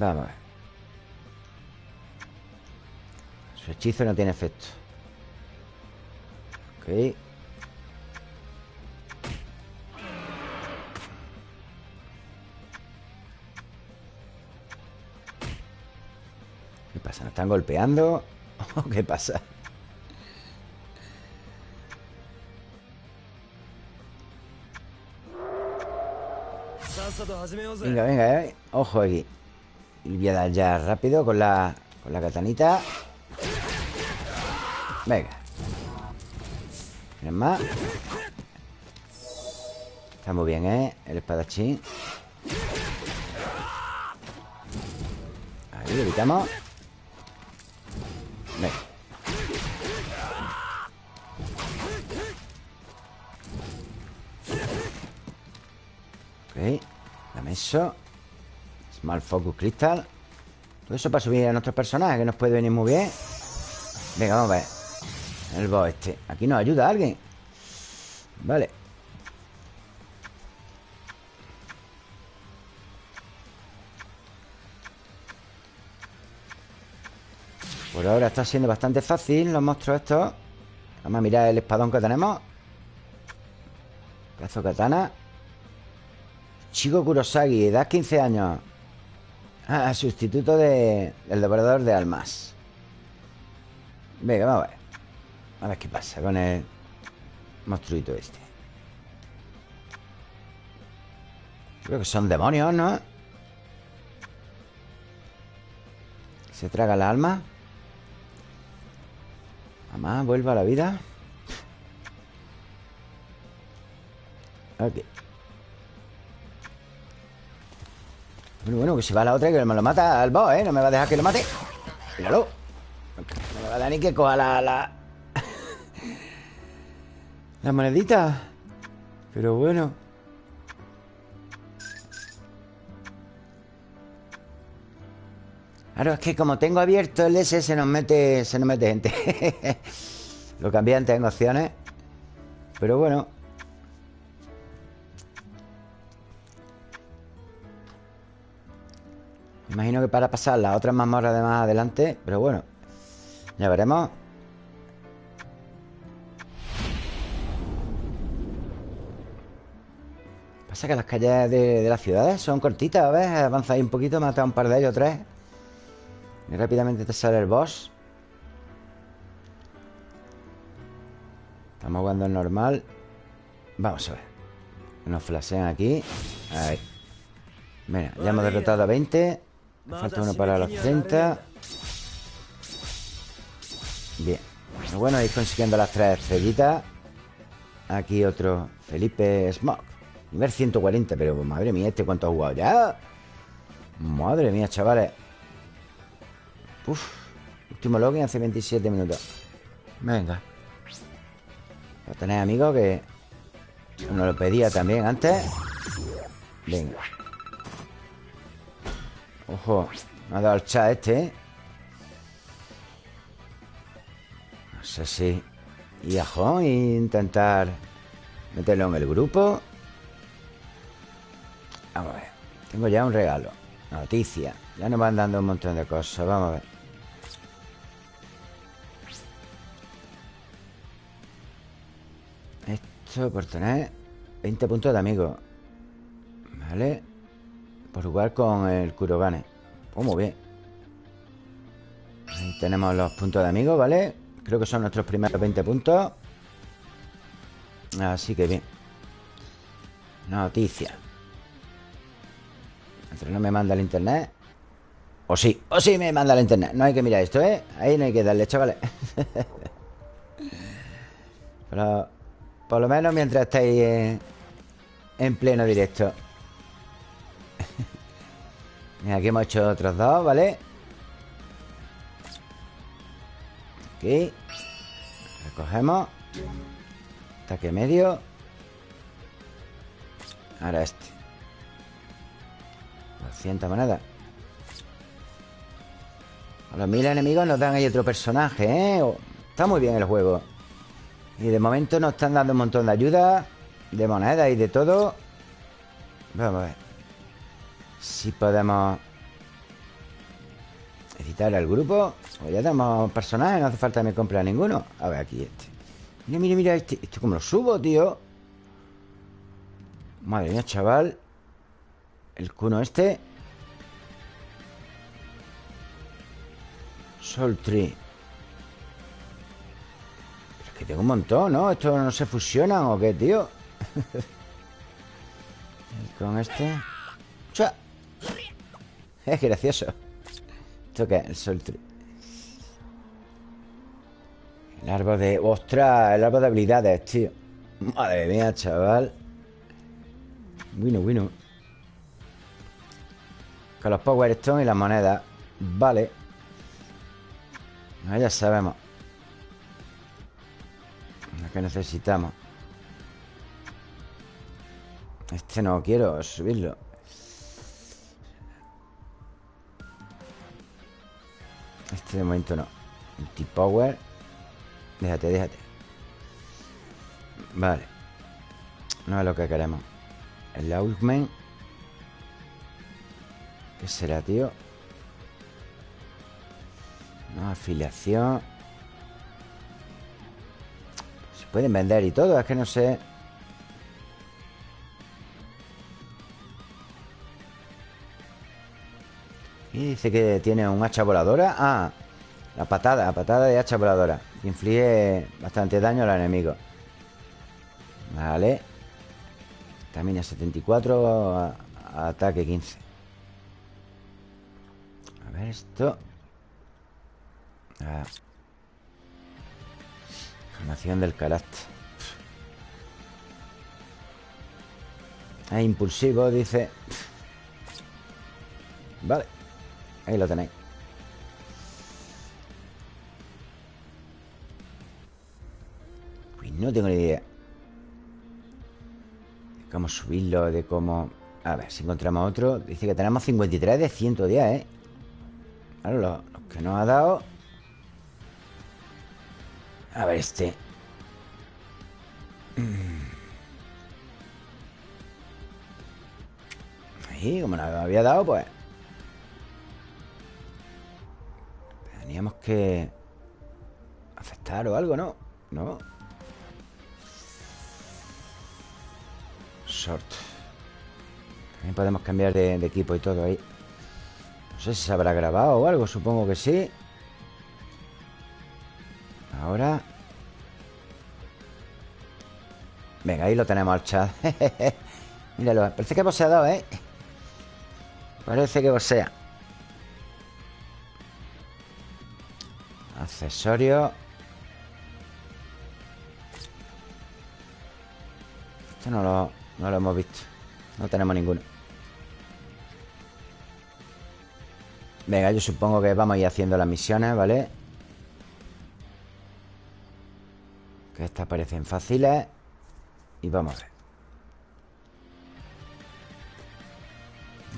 Vamos a ver Su hechizo no tiene efecto Ok ¿Qué pasa? ¿Nos están golpeando? [laughs] ¿Qué pasa? Venga, venga, eh. Ojo aquí Y voy a dar ya rápido con la, con la katanita Venga. ¿Tienes más? Está muy bien, ¿eh? El espadachín. Ahí, evitamos Venga. Ok Dame eso Small Focus Crystal. Todo eso para subir a nuestros personajes Que nos puede venir muy bien. Venga, vamos a ver. El boss este. Aquí nos ayuda alguien. Vale. Por ahora está siendo bastante fácil Los monstruos estos. Vamos a mirar el espadón que tenemos. Cazo katana. Chico Kurosagi, edad 15 años. Ah, sustituto de, del devorador de almas. Venga, vamos a ver. A ver qué pasa con el monstruito este. Creo que son demonios, ¿no? Se traga la alma. Mamá, vuelva a la vida. Ok. Bueno, bueno, que se va la otra y que me lo mata al boss, ¿eh? No me va a dejar que lo mate. Míralo. No me va a dar ni que coja la... La, [laughs] la monedita. Pero bueno. Claro, es que como tengo abierto el S se nos mete, se nos mete gente. [laughs] Lo cambié antes en opciones. Pero bueno. Imagino que para pasar las otras mazmorras de más adelante. Pero bueno. Ya veremos. Pasa que las calles de, las ciudades son cortitas, a ver, avanzáis un poquito, mata un par de ellos, tres. Y rápidamente te sale el boss. Estamos jugando en normal. Vamos a ver. Nos flashean aquí. Ahí. Mira, ya hemos derrotado a 20. Falta uno para los 30. Bien. Bueno, ir consiguiendo las tres estrellitas. Aquí otro Felipe Smoke. Nivel 140, pero madre mía, ¿este cuánto ha jugado ya? Madre mía, chavales. Uf, último login hace 27 minutos. Venga. a tener amigos que uno lo pedía también antes. Venga. Ojo, me ha dado el chat este, ¿eh? No sé si... Y ajo, intentar meterlo en el grupo. Vamos a ver. Tengo ya un regalo. Noticia. Ya nos van dando un montón de cosas. Vamos a ver. Esto por tener 20 puntos de amigo. Vale. Por jugar con el Kurogane. Pues muy bien. Ahí tenemos los puntos de amigo, ¿vale? Creo que son nuestros primeros 20 puntos. Así que bien. Noticia. Entre no me manda el internet. O sí, o sí me manda el internet. No hay que mirar esto, ¿eh? Ahí no hay que darle, chavales. [laughs] Pero por lo menos mientras estáis en, pleno directo. Aquí hemos hecho otros dos, ¿vale? Aquí. Recogemos. Ataque medio. Ahora este. 200 monedas. A los mil enemigos nos dan ahí otro personaje, ¿eh? Está muy bien el juego. Y de momento nos están dando un montón de ayuda De monedas y de todo Vamos a ver Si podemos Editar el grupo Pues ya tenemos personajes, no hace falta que me compre a ninguno. A ver, aquí este. Mira, mira, mira, este, este como lo subo, tío. Madre mía, chaval. El cuno este. Soul Tree. Que tengo un montón, ¿no? ¿Esto no se fusionan o qué, tío? y [laughs] con este... ¡Chua! Es gracioso. ¿Esto qué? El sol... El árbol de... ¡Ostras! El árbol de habilidades, tío. Madre mía, chaval. Bueno, bueno. Con los Power Stone y las monedas. Vale. ya sabemos que necesitamos Este no quiero subirlo Este de momento no. Multipower Déjate, déjate. Vale. No es lo que queremos El Outman ¿Qué será, tío? No, afiliación. Pueden vender y todo, es que no sé Y dice que tiene un hacha voladora. Ah, la patada, la patada de hacha voladora. Inflige bastante daño al enemigo Vale. También 74 Ataque 15 A ver esto. Ah. Formación del carácter. Es impulsivo, dice. Vale Ahí lo tenéis Pues no tengo ni idea. De cómo subirlo De cómo... A ver, si encontramos otro Dice que tenemos 53 de 110, ¿eh? Claro, los, que nos ha dado. A ver este. [clears throat] Ahí, como nos había dado, pues Teníamos que aceptar o algo, ¿no? No Short. También podemos cambiar de, equipo y todo ahí. No sé si se habrá grabado o algo Supongo que sí. Ahora. Venga, ahí lo tenemos al chat. [laughs] Míralo, parece que hemos dado, ¿eh? Parece que sea Accesorio. Esto no lo, no lo hemos visto. No tenemos ninguno. Venga, yo supongo que vamos a ir haciendo las misiones, ¿vale? Que estas parecen fáciles. Y vamos a ver.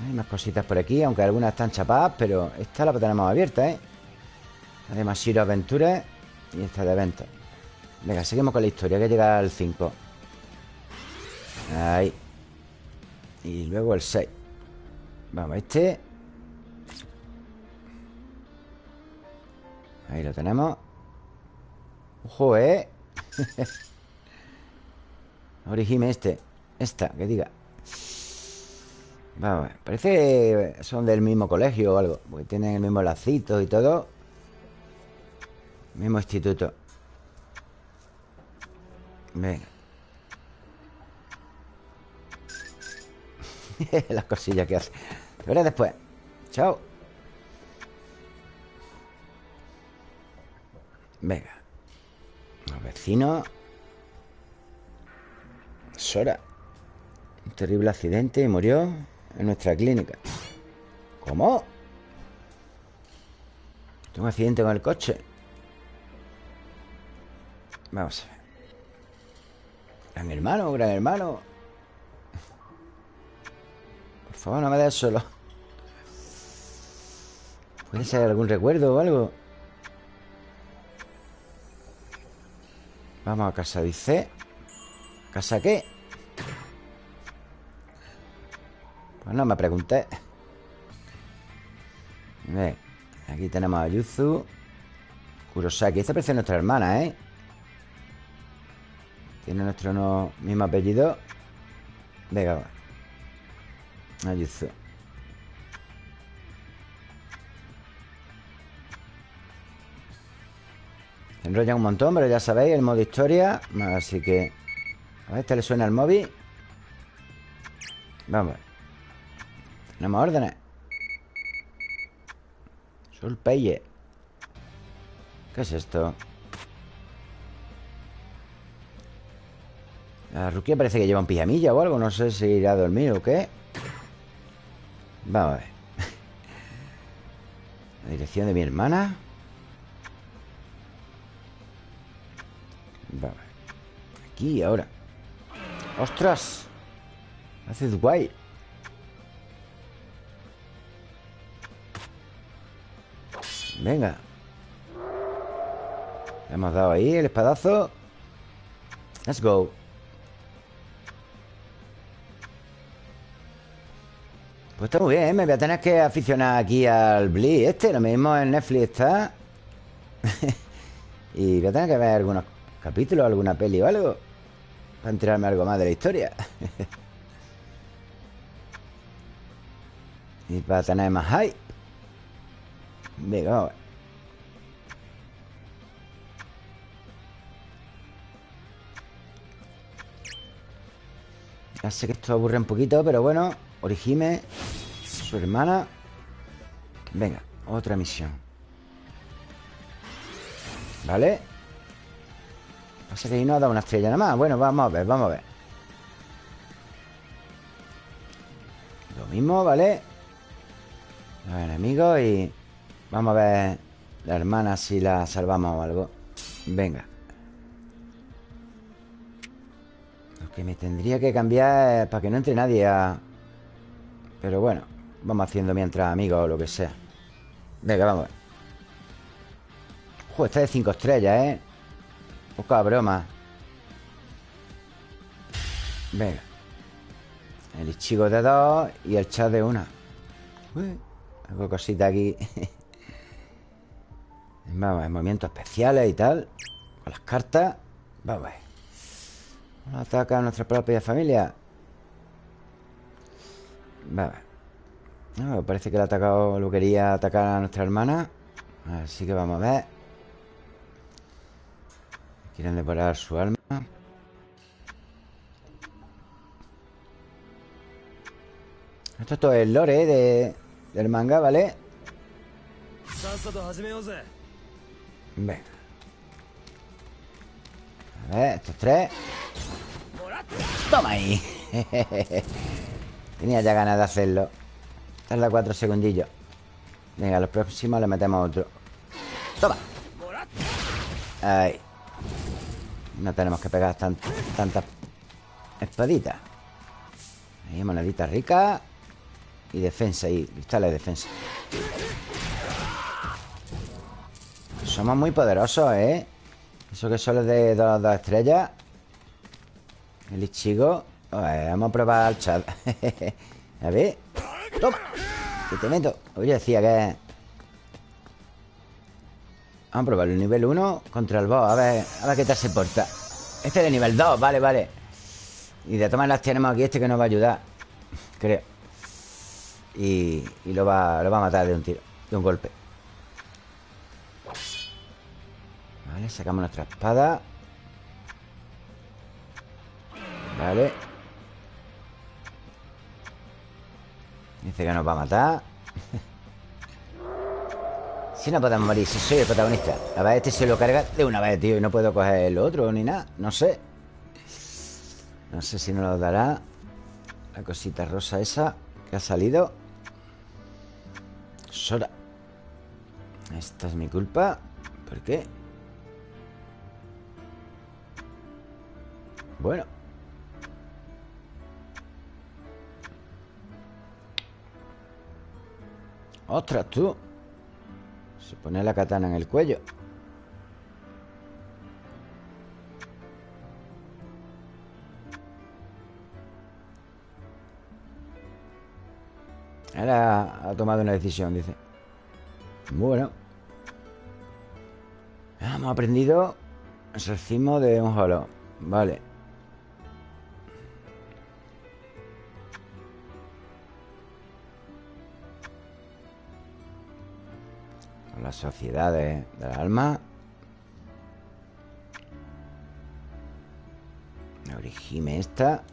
Hay más cositas por aquí Aunque algunas están chapadas Pero esta la tenemos abierta, ¿eh? Además, Shiro Aventuras Y esta de eventos. Venga, seguimos con la historia Que llega al 5 Ahí. Y luego el 6 Vamos, este. Ahí lo tenemos. Ojo, ¿eh? [laughs] Origime este. Esta, que diga. Vamos, parece que son del mismo colegio o algo Porque tienen el mismo lacito y todo Mismo instituto. Venga. [laughs] Las cosillas que hace. Te veré después. Chao. Venga. Los vecinos. Sora. Un terrible accidente y murió En nuestra clínica. ¿Cómo? Tengo un accidente con el coche Vamos a ver. Gran hermano, gran hermano. Por favor, no me des solo. ¿Puede ser algún recuerdo o algo? Vamos a casa, dice. ¿Casa qué? Pues no me pregunté. Aquí tenemos a Yuzu. Kurosaki. Esta parece nuestra hermana, ¿eh? Tiene nuestro mismo apellido. Venga, va. Ayuzu Enrolla un montón, pero ya sabéis, el modo historia Así que A ver, este le suena el móvil. Vamos Tenemos órdenes. Sulpeye ¿Qué es esto? La Rukia parece que lleva un pijamilla o algo No sé si irá a dormir o qué. Vamos a ver. La dirección de mi hermana. Vamos a ver. Aquí, ahora. ¡Ostras! Haces guay Venga. Le hemos dado ahí el espadazo. Let's go Pues está muy bien, me voy a tener que aficionar aquí al Bleach este Lo mismo en Netflix está [laughs] Y voy a tener que ver algunos capítulos, alguna peli o algo Para enterarme algo más de la historia [laughs] Y para tener más hype Venga, vamos. Ya sé que esto aburre un poquito, pero bueno. Orihime, su hermana. Venga, otra misión. ¿Vale? Pasa que ahí no ha dado una estrella nada más. Bueno, vamos a ver, vamos a ver. Lo mismo, ¿vale? Los enemigos y... Vamos a ver la hermana si la salvamos o algo. Venga. Lo que me tendría que cambiar es para que no entre nadie a... Pero bueno, vamos haciendo mientras amigos o lo que sea. Venga, vamos. Joder, está de 5 estrellas, ¿eh? Poca broma. Venga. El Ichigo de dos y el chat de una. Uy, hago cosita aquí. [laughs] Vamos movimientos especiales y tal. Con las cartas. Vamos a ver. Ataca a nuestra propia familia. Ver. No, parece que le ha atacado, lo quería atacar a nuestra hermana. Así que vamos a ver. Quieren devorar su alma. Esto es todo el lore ¿eh? de, del manga, ¿vale? Venga. A ver, estos tres. ¡Toma ahí! [laughs] Tenía ya ganas de hacerlo. Tarda cuatro segundillos. Venga, los próximos le metemos otro. ¡Toma! Ahí. No tenemos que pegar tantas espaditas. Ahí, monedita rica. Y defensa, y cristales de defensa. Somos muy poderosos, ¿eh? Eso que solo es de dos, dos estrellas. El Ichigo. Vamos a probar al chat. [laughs] a ver. ¡Toma! Que te meto. Oye, decía que... Vamos a probar el nivel 1 contra el boss. A ver, a ver qué tal se porta. Este es de nivel 2, vale, vale. Y de todas maneras tenemos aquí este que nos va a ayudar. Creo. Y, y lo, va, lo va a matar de un tiro, de un golpe. Vale, sacamos nuestra espada. Vale. Dice que nos va a matar. Si no podemos morir, si soy el protagonista. A ver, este se lo carga de una vez, tío Y no puedo coger el otro ni nada. No sé. No sé si nos lo dará. La cosita rosa esa Que ha salido. Sora Esta es mi culpa. ¿Por qué? Bueno Ostras, tú. Se pone la katana en el cuello. Ahora ha tomado una decisión, dice. Bueno. Hemos aprendido El cimo de un holo Vale las sociedades del alma. La origime esta.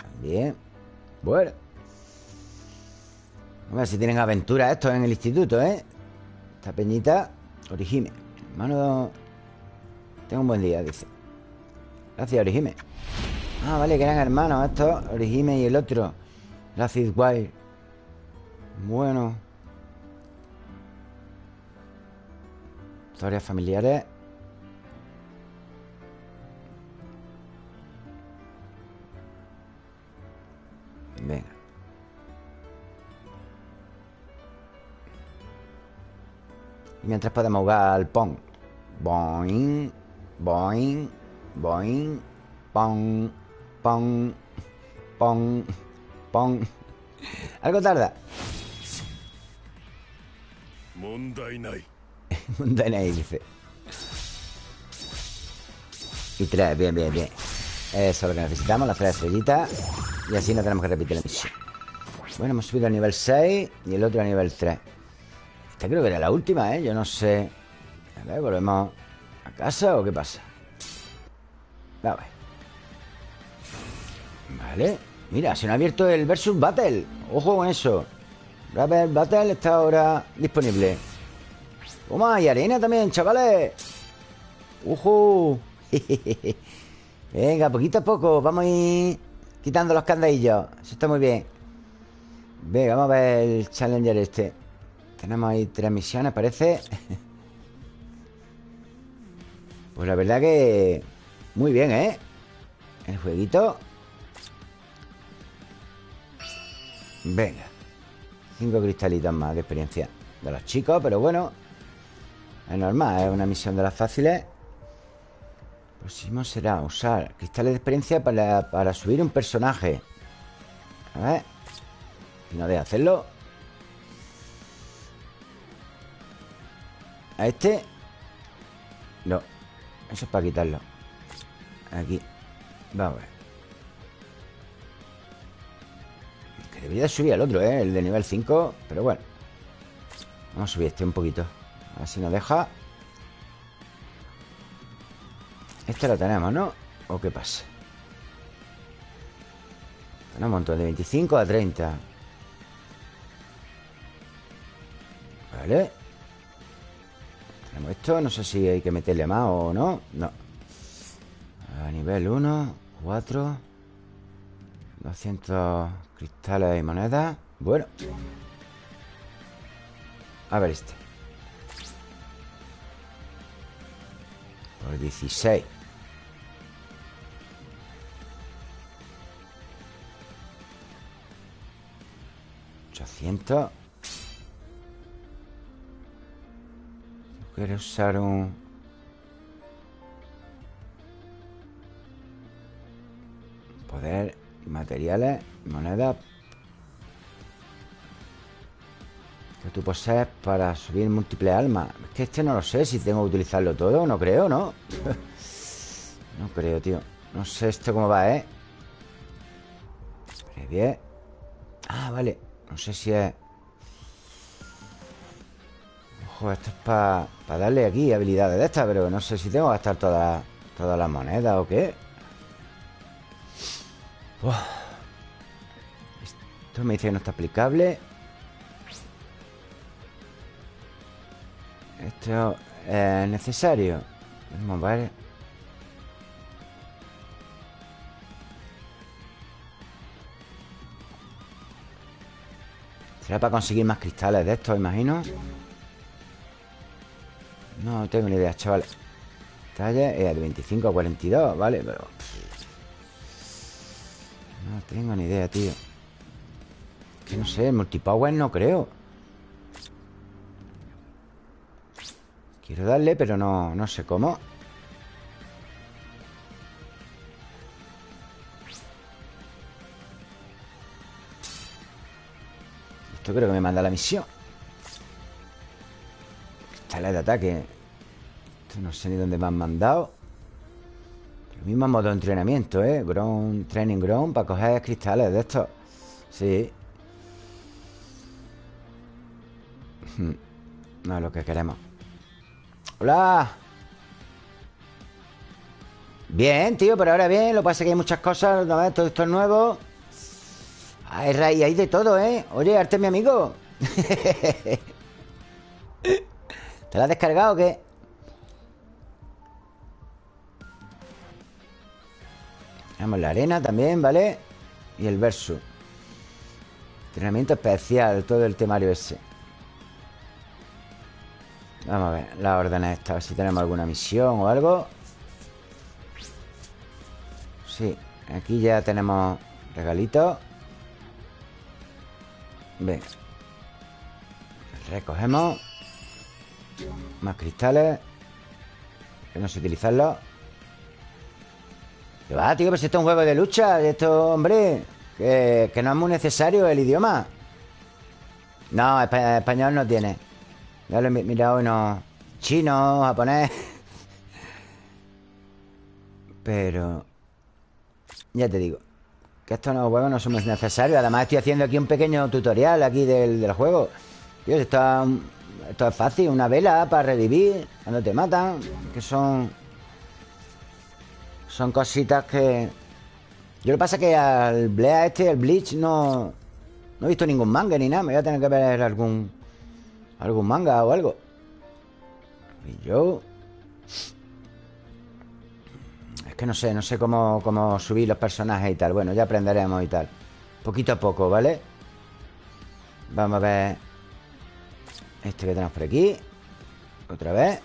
También. Bueno. A ver si tienen aventura estos en el instituto, ¿eh? Esta peñita. Origime. Hermano. Tengo un buen día, dice. Gracias, Origime. Ah, vale, que eran hermanos estos. Origime y el otro. La Wire. Bueno. Historias familiares. Venga. Mientras podemos jugar al pong. Boing, boing, boing, pong, pong, pong, pong. Algo tarda. [laughs] ahí, dice. Y tres, bien, bien, bien. Eso es lo que necesitamos, las tres estrellitas. Y así no tenemos que repetir la misión. Bueno, hemos subido al nivel 6 y el otro a nivel 3. Esta creo que era la última, ¿eh? Yo no sé A ver, ¿volvemos a casa o qué pasa? A ver Vale Mira, se nos ha abierto el Versus Battle Ojo con eso Versus Battle está ahora disponible Toma, y arena también, chavales. ¡Ojo! [laughs] Venga, poquito a poco Vamos a ir quitando los candadillos. Eso está muy bien. Venga, vamos a ver el Challenger este. Tenemos ahí tres misiones, parece. [laughs] Pues la verdad que Muy bien, ¿eh? El jueguito. Venga. Cinco cristalitos más de experiencia De los chicos, pero bueno Es normal, es una misión de las fáciles. Próximo será usar cristales de experiencia para, para subir un personaje. A ver Si no deja hacerlo. A este No Eso es para quitarlo. Aquí Vamos a ver. Que debería subir al otro, ¿eh? El de nivel 5 Pero bueno. Vamos a subir este un poquito A ver si nos deja. Este lo tenemos, ¿no? ¿O qué pasa? Tenemos un montón de 25 a 30 Vale. Tenemos esto No sé si hay que meterle más o no. No. A nivel 1 4 200 cristales y monedas. Bueno. A ver este Por 16 800 Quiero usar un... Poder materiales Moneda tú posees para subir múltiples almas Es que este no lo sé si tengo que utilizarlo todo No creo, ¿no? [laughs] no creo, tío. No sé esto cómo va, ¿eh? Bien Ah, vale. No sé si es... Ojo, esto es para darle aquí habilidades de estas Pero no sé si tengo que gastar todas todas las monedas o qué. Esto me dice que no está aplicable Esto es necesario Vamos a ver ¿Será para conseguir más cristales de estos, imagino? No tengo ni idea, chavales Talla es de 25 a 42, ¿vale? Pero... No tengo ni idea, tío Que no sé, multipower no creo Quiero darle, pero no, no sé cómo. Esto creo que me manda la misión. Cristales de ataque. Esto no sé ni dónde me han mandado. El mismo modo de entrenamiento, ¿eh? Ground, training ground Para coger cristales de estos. Sí. Hmm. No es lo que queremos Hola Bien, tío, pero ahora bien Lo que pasa es que hay muchas cosas ¿no? Todo esto es nuevo Hay raíz, hay de todo, ¿eh? Oye, Arte mi amigo [laughs] ¿Te lo has descargado o qué? Tenemos la arena también, ¿vale? Y el verso Entrenamiento especial Todo el temario ese Vamos a ver las órdenes estas A ver si tenemos alguna misión o algo. Sí, aquí ya tenemos regalitos Venga. Recogemos Más cristales Que no sé utilizarlos ¿Qué va, tío? Pues esto es un juego de lucha Esto, hombre que, que no es muy necesario el idioma. No, español no tiene ya lo he mirado unos chino, japonés. Pero... Ya te digo. Que estos nuevos juegos no son necesarios. Además estoy haciendo aquí un pequeño tutorial aquí del, juego. Dios, está Esto es fácil, una vela para revivir Cuando te matan Que son... Son cositas que... Yo lo que pasa es que al Blea este, el Bleach, no... No he visto ningún manga ni nada Me voy a tener que ver algún... Algún manga o algo. Y yo... Es que no sé, no sé cómo, cómo subir los personajes y tal. Bueno, ya aprenderemos y tal. Poquito a poco, ¿vale? Vamos a ver Este que tenemos por aquí. Otra vez.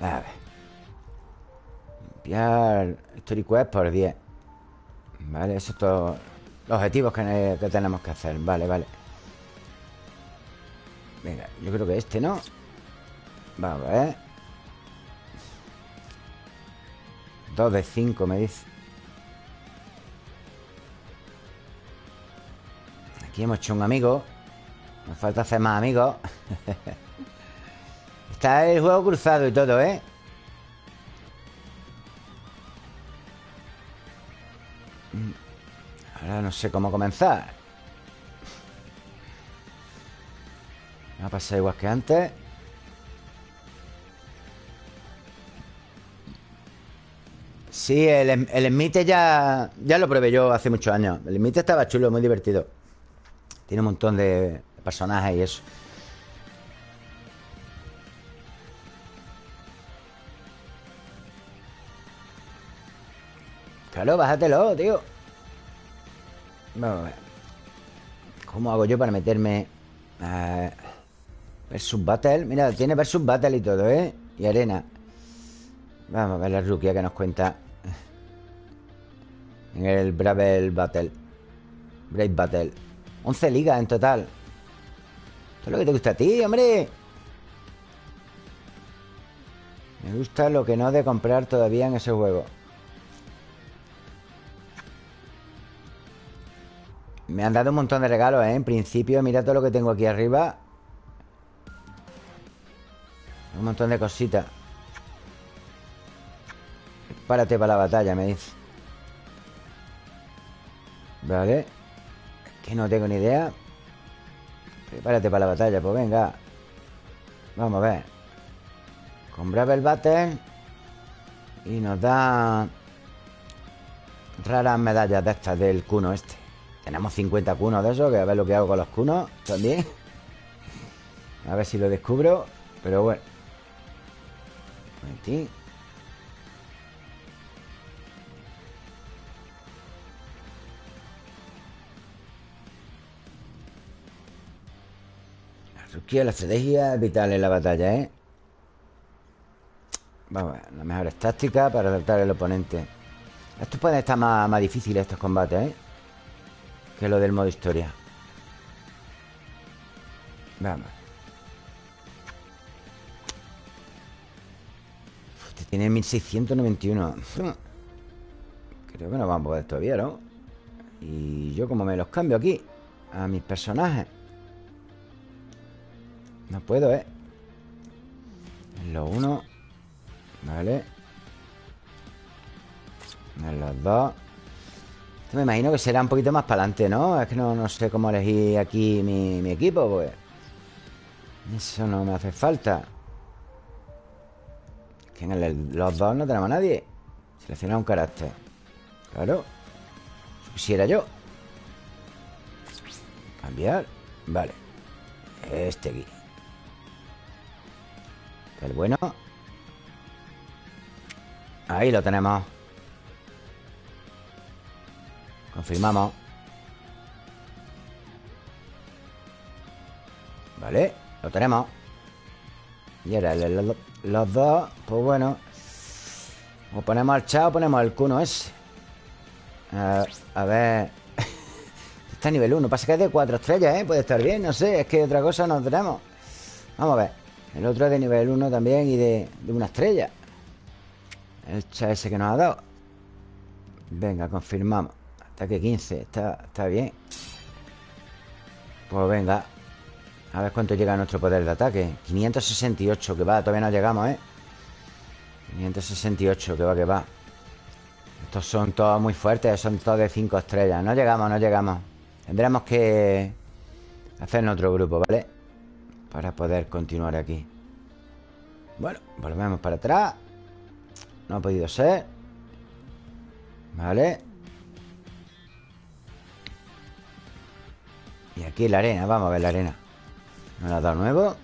A ver. Limpiar Story Quest por 10 Vale, esos son todos los objetivos que, que tenemos que hacer. Vale, vale Venga, yo creo que este, ¿no? Vamos a ver. 2 de 5 me dice. Aquí hemos hecho un amigo. Nos falta hacer más amigos. [laughs] Está el juego cruzado y todo, ¿eh? Ahora no sé cómo comenzar Va a pasar igual que antes Sí, el, el Smite ya, ya lo probé yo hace muchos años El Smite estaba chulo, muy divertido tiene un montón de personajes y eso. Claro, bájatelo, tío. Vamos a ver. ¿Cómo hago yo para meterme a Versus Battle? Mira, tiene Versus Battle y todo, ¿eh? Y arena. Vamos a ver la ruquia que nos cuenta. En el Brave Battle. Brave Battle. 11 ligas en total Esto es lo que te gusta a ti, hombre Me gusta lo que no de comprar todavía en ese juego Me han dado un montón de regalos, ¿eh? En principio, mira todo lo que tengo aquí arriba Un montón de cositas. Párate para la batalla, me dice. Vale. Que no tengo ni idea. Prepárate para la batalla, pues venga. Vamos a ver. Con Bravel Battle Y nos da Raras medallas de estas del cuno este. Tenemos 50 cunos de esos Que a ver lo que hago con los cunos también. A ver si lo descubro Pero bueno Un la estrategia es vital en la batalla, ¿eh? Vamos a ver, las mejores tácticas para derrotar al oponente Estos pueden estar más, más difíciles, estos combates, ¿eh? Que lo del modo historia Vamos tiene 1691 Creo que no vamos a poder todavía, ¿no? Y yo como me los cambio aquí A mis personajes no puedo, ¿eh? En los uno Vale En los dos Esto me imagino que será un poquito más para adelante, ¿no? Es que no, sé cómo elegir aquí mi, equipo, pues Eso no me hace falta Que los dos no tenemos a nadie. Seleccionar un carácter. Claro. Quisiera yo. Cambiar. Vale. Este aquí. El bueno. Ahí lo tenemos. Confirmamos. Vale, lo tenemos. Y ahora los dos Pues bueno O ponemos al chao o ponemos al cuno ese A ver [laughs] Está a nivel 1 Pasa que es de 4 estrellas, ¿eh? Puede estar bien, no sé Es que otra cosa no tenemos Vamos a ver el otro es de nivel 1 también y de, una estrella. El chat ese que nos ha dado. Venga, confirmamos. Ataque 15. Está, está bien. Pues venga. A ver cuánto llega nuestro poder de ataque. 568, que va. Todavía no llegamos, ¿eh? 568, que va, que va. Estos son todos muy fuertes. Son todos de 5 estrellas. No llegamos, no llegamos. Tendremos que Hacer otro grupo, ¿vale? Para poder continuar aquí Bueno, volvemos para atrás No ha podido ser Vale Y aquí la arena, vamos a ver la arena Me ha dado nuevo.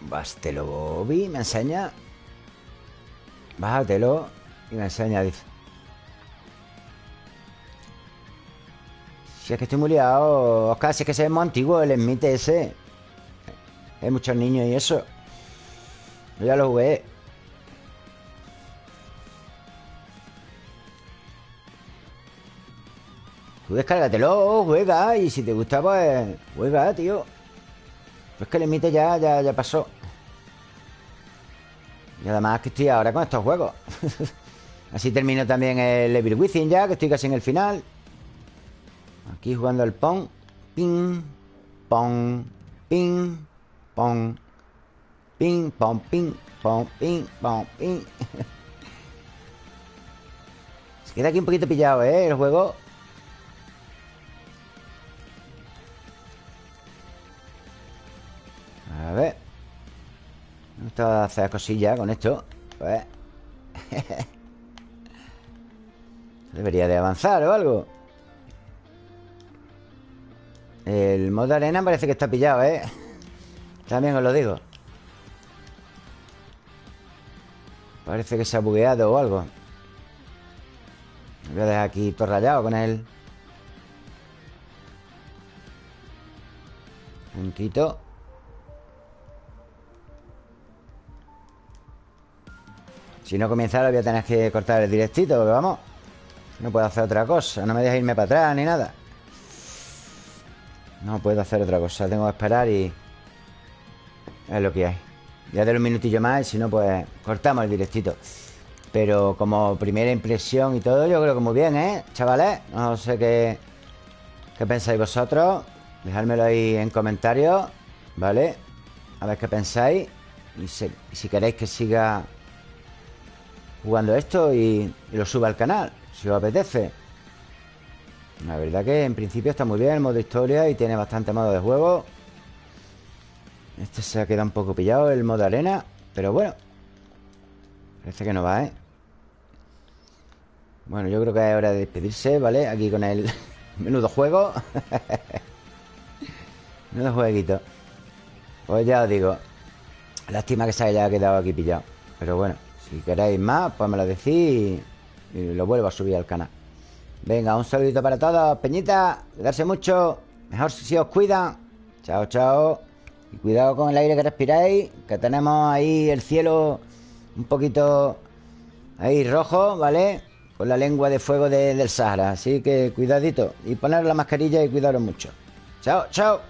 Bástelo, Bobby, me enseña. Bájatelo Y me enseña, dice. Si es que estoy muy liado Oscar, si es que se ve muy antiguo el Smite ese Hay muchos niños y eso. Yo ya lo jugué. Tú descárgatelo, juega Y si te gusta, pues juega, tío. Pues que el Smite ya, ya, ya pasó. Y además que estoy ahora con estos juegos. [laughs] Así termino también el Evil Within ya Que estoy casi en el final. Aquí jugando el pong. Ping, pong, ping, pong. Ping, pong, ping, pong, ping, pong, ping. [laughs] Se queda aquí un poquito pillado, ¿eh? El juego. A ver. Me gusta hacer cosillas con esto. Pues. [laughs] Debería de avanzar o algo. El modo arena parece que está pillado, ¿eh? También os lo digo. Parece que se ha bugueado o algo. Voy a dejar aquí todo rayado con él. Puntito Si no comienza ahora voy a tener que cortar el directito Porque vamos No puedo hacer otra cosa. No me deja irme para atrás ni nada. No puedo hacer otra cosa. Tengo que esperar y... Es lo que hay Ya de un minutillo más si no, pues cortamos el directito Pero como primera impresión y todo Yo creo que muy bien, ¿eh? Chavales No sé qué... ¿Qué pensáis vosotros? Dejádmelo ahí en comentarios ¿Vale? A ver qué pensáis Y si, queréis que siga Jugando esto y, y lo suba al canal Si os apetece la verdad que en principio está muy bien el modo historia y tiene bastante modo de juego. Este se ha quedado un poco pillado, el modo arena. Pero bueno. Parece que no va, ¿eh? Bueno, yo creo que es hora de despedirse, ¿vale? Aquí con el [laughs] menudo juego. [laughs] menudo jueguito. Pues ya os digo. Lástima que se haya quedado aquí pillado. Pero bueno, si queréis más, pues me lo decís y lo vuelvo a subir al canal. Venga, un saludito para todos Peñita, cuidarse mucho Mejor si os cuidan Chao, chao Y cuidado con el aire que respiráis Que tenemos ahí el cielo Un poquito Ahí rojo, ¿vale? Con la lengua de fuego del Sahara. Así que cuidadito. Y poner la mascarilla y cuidaros mucho. Chao, chao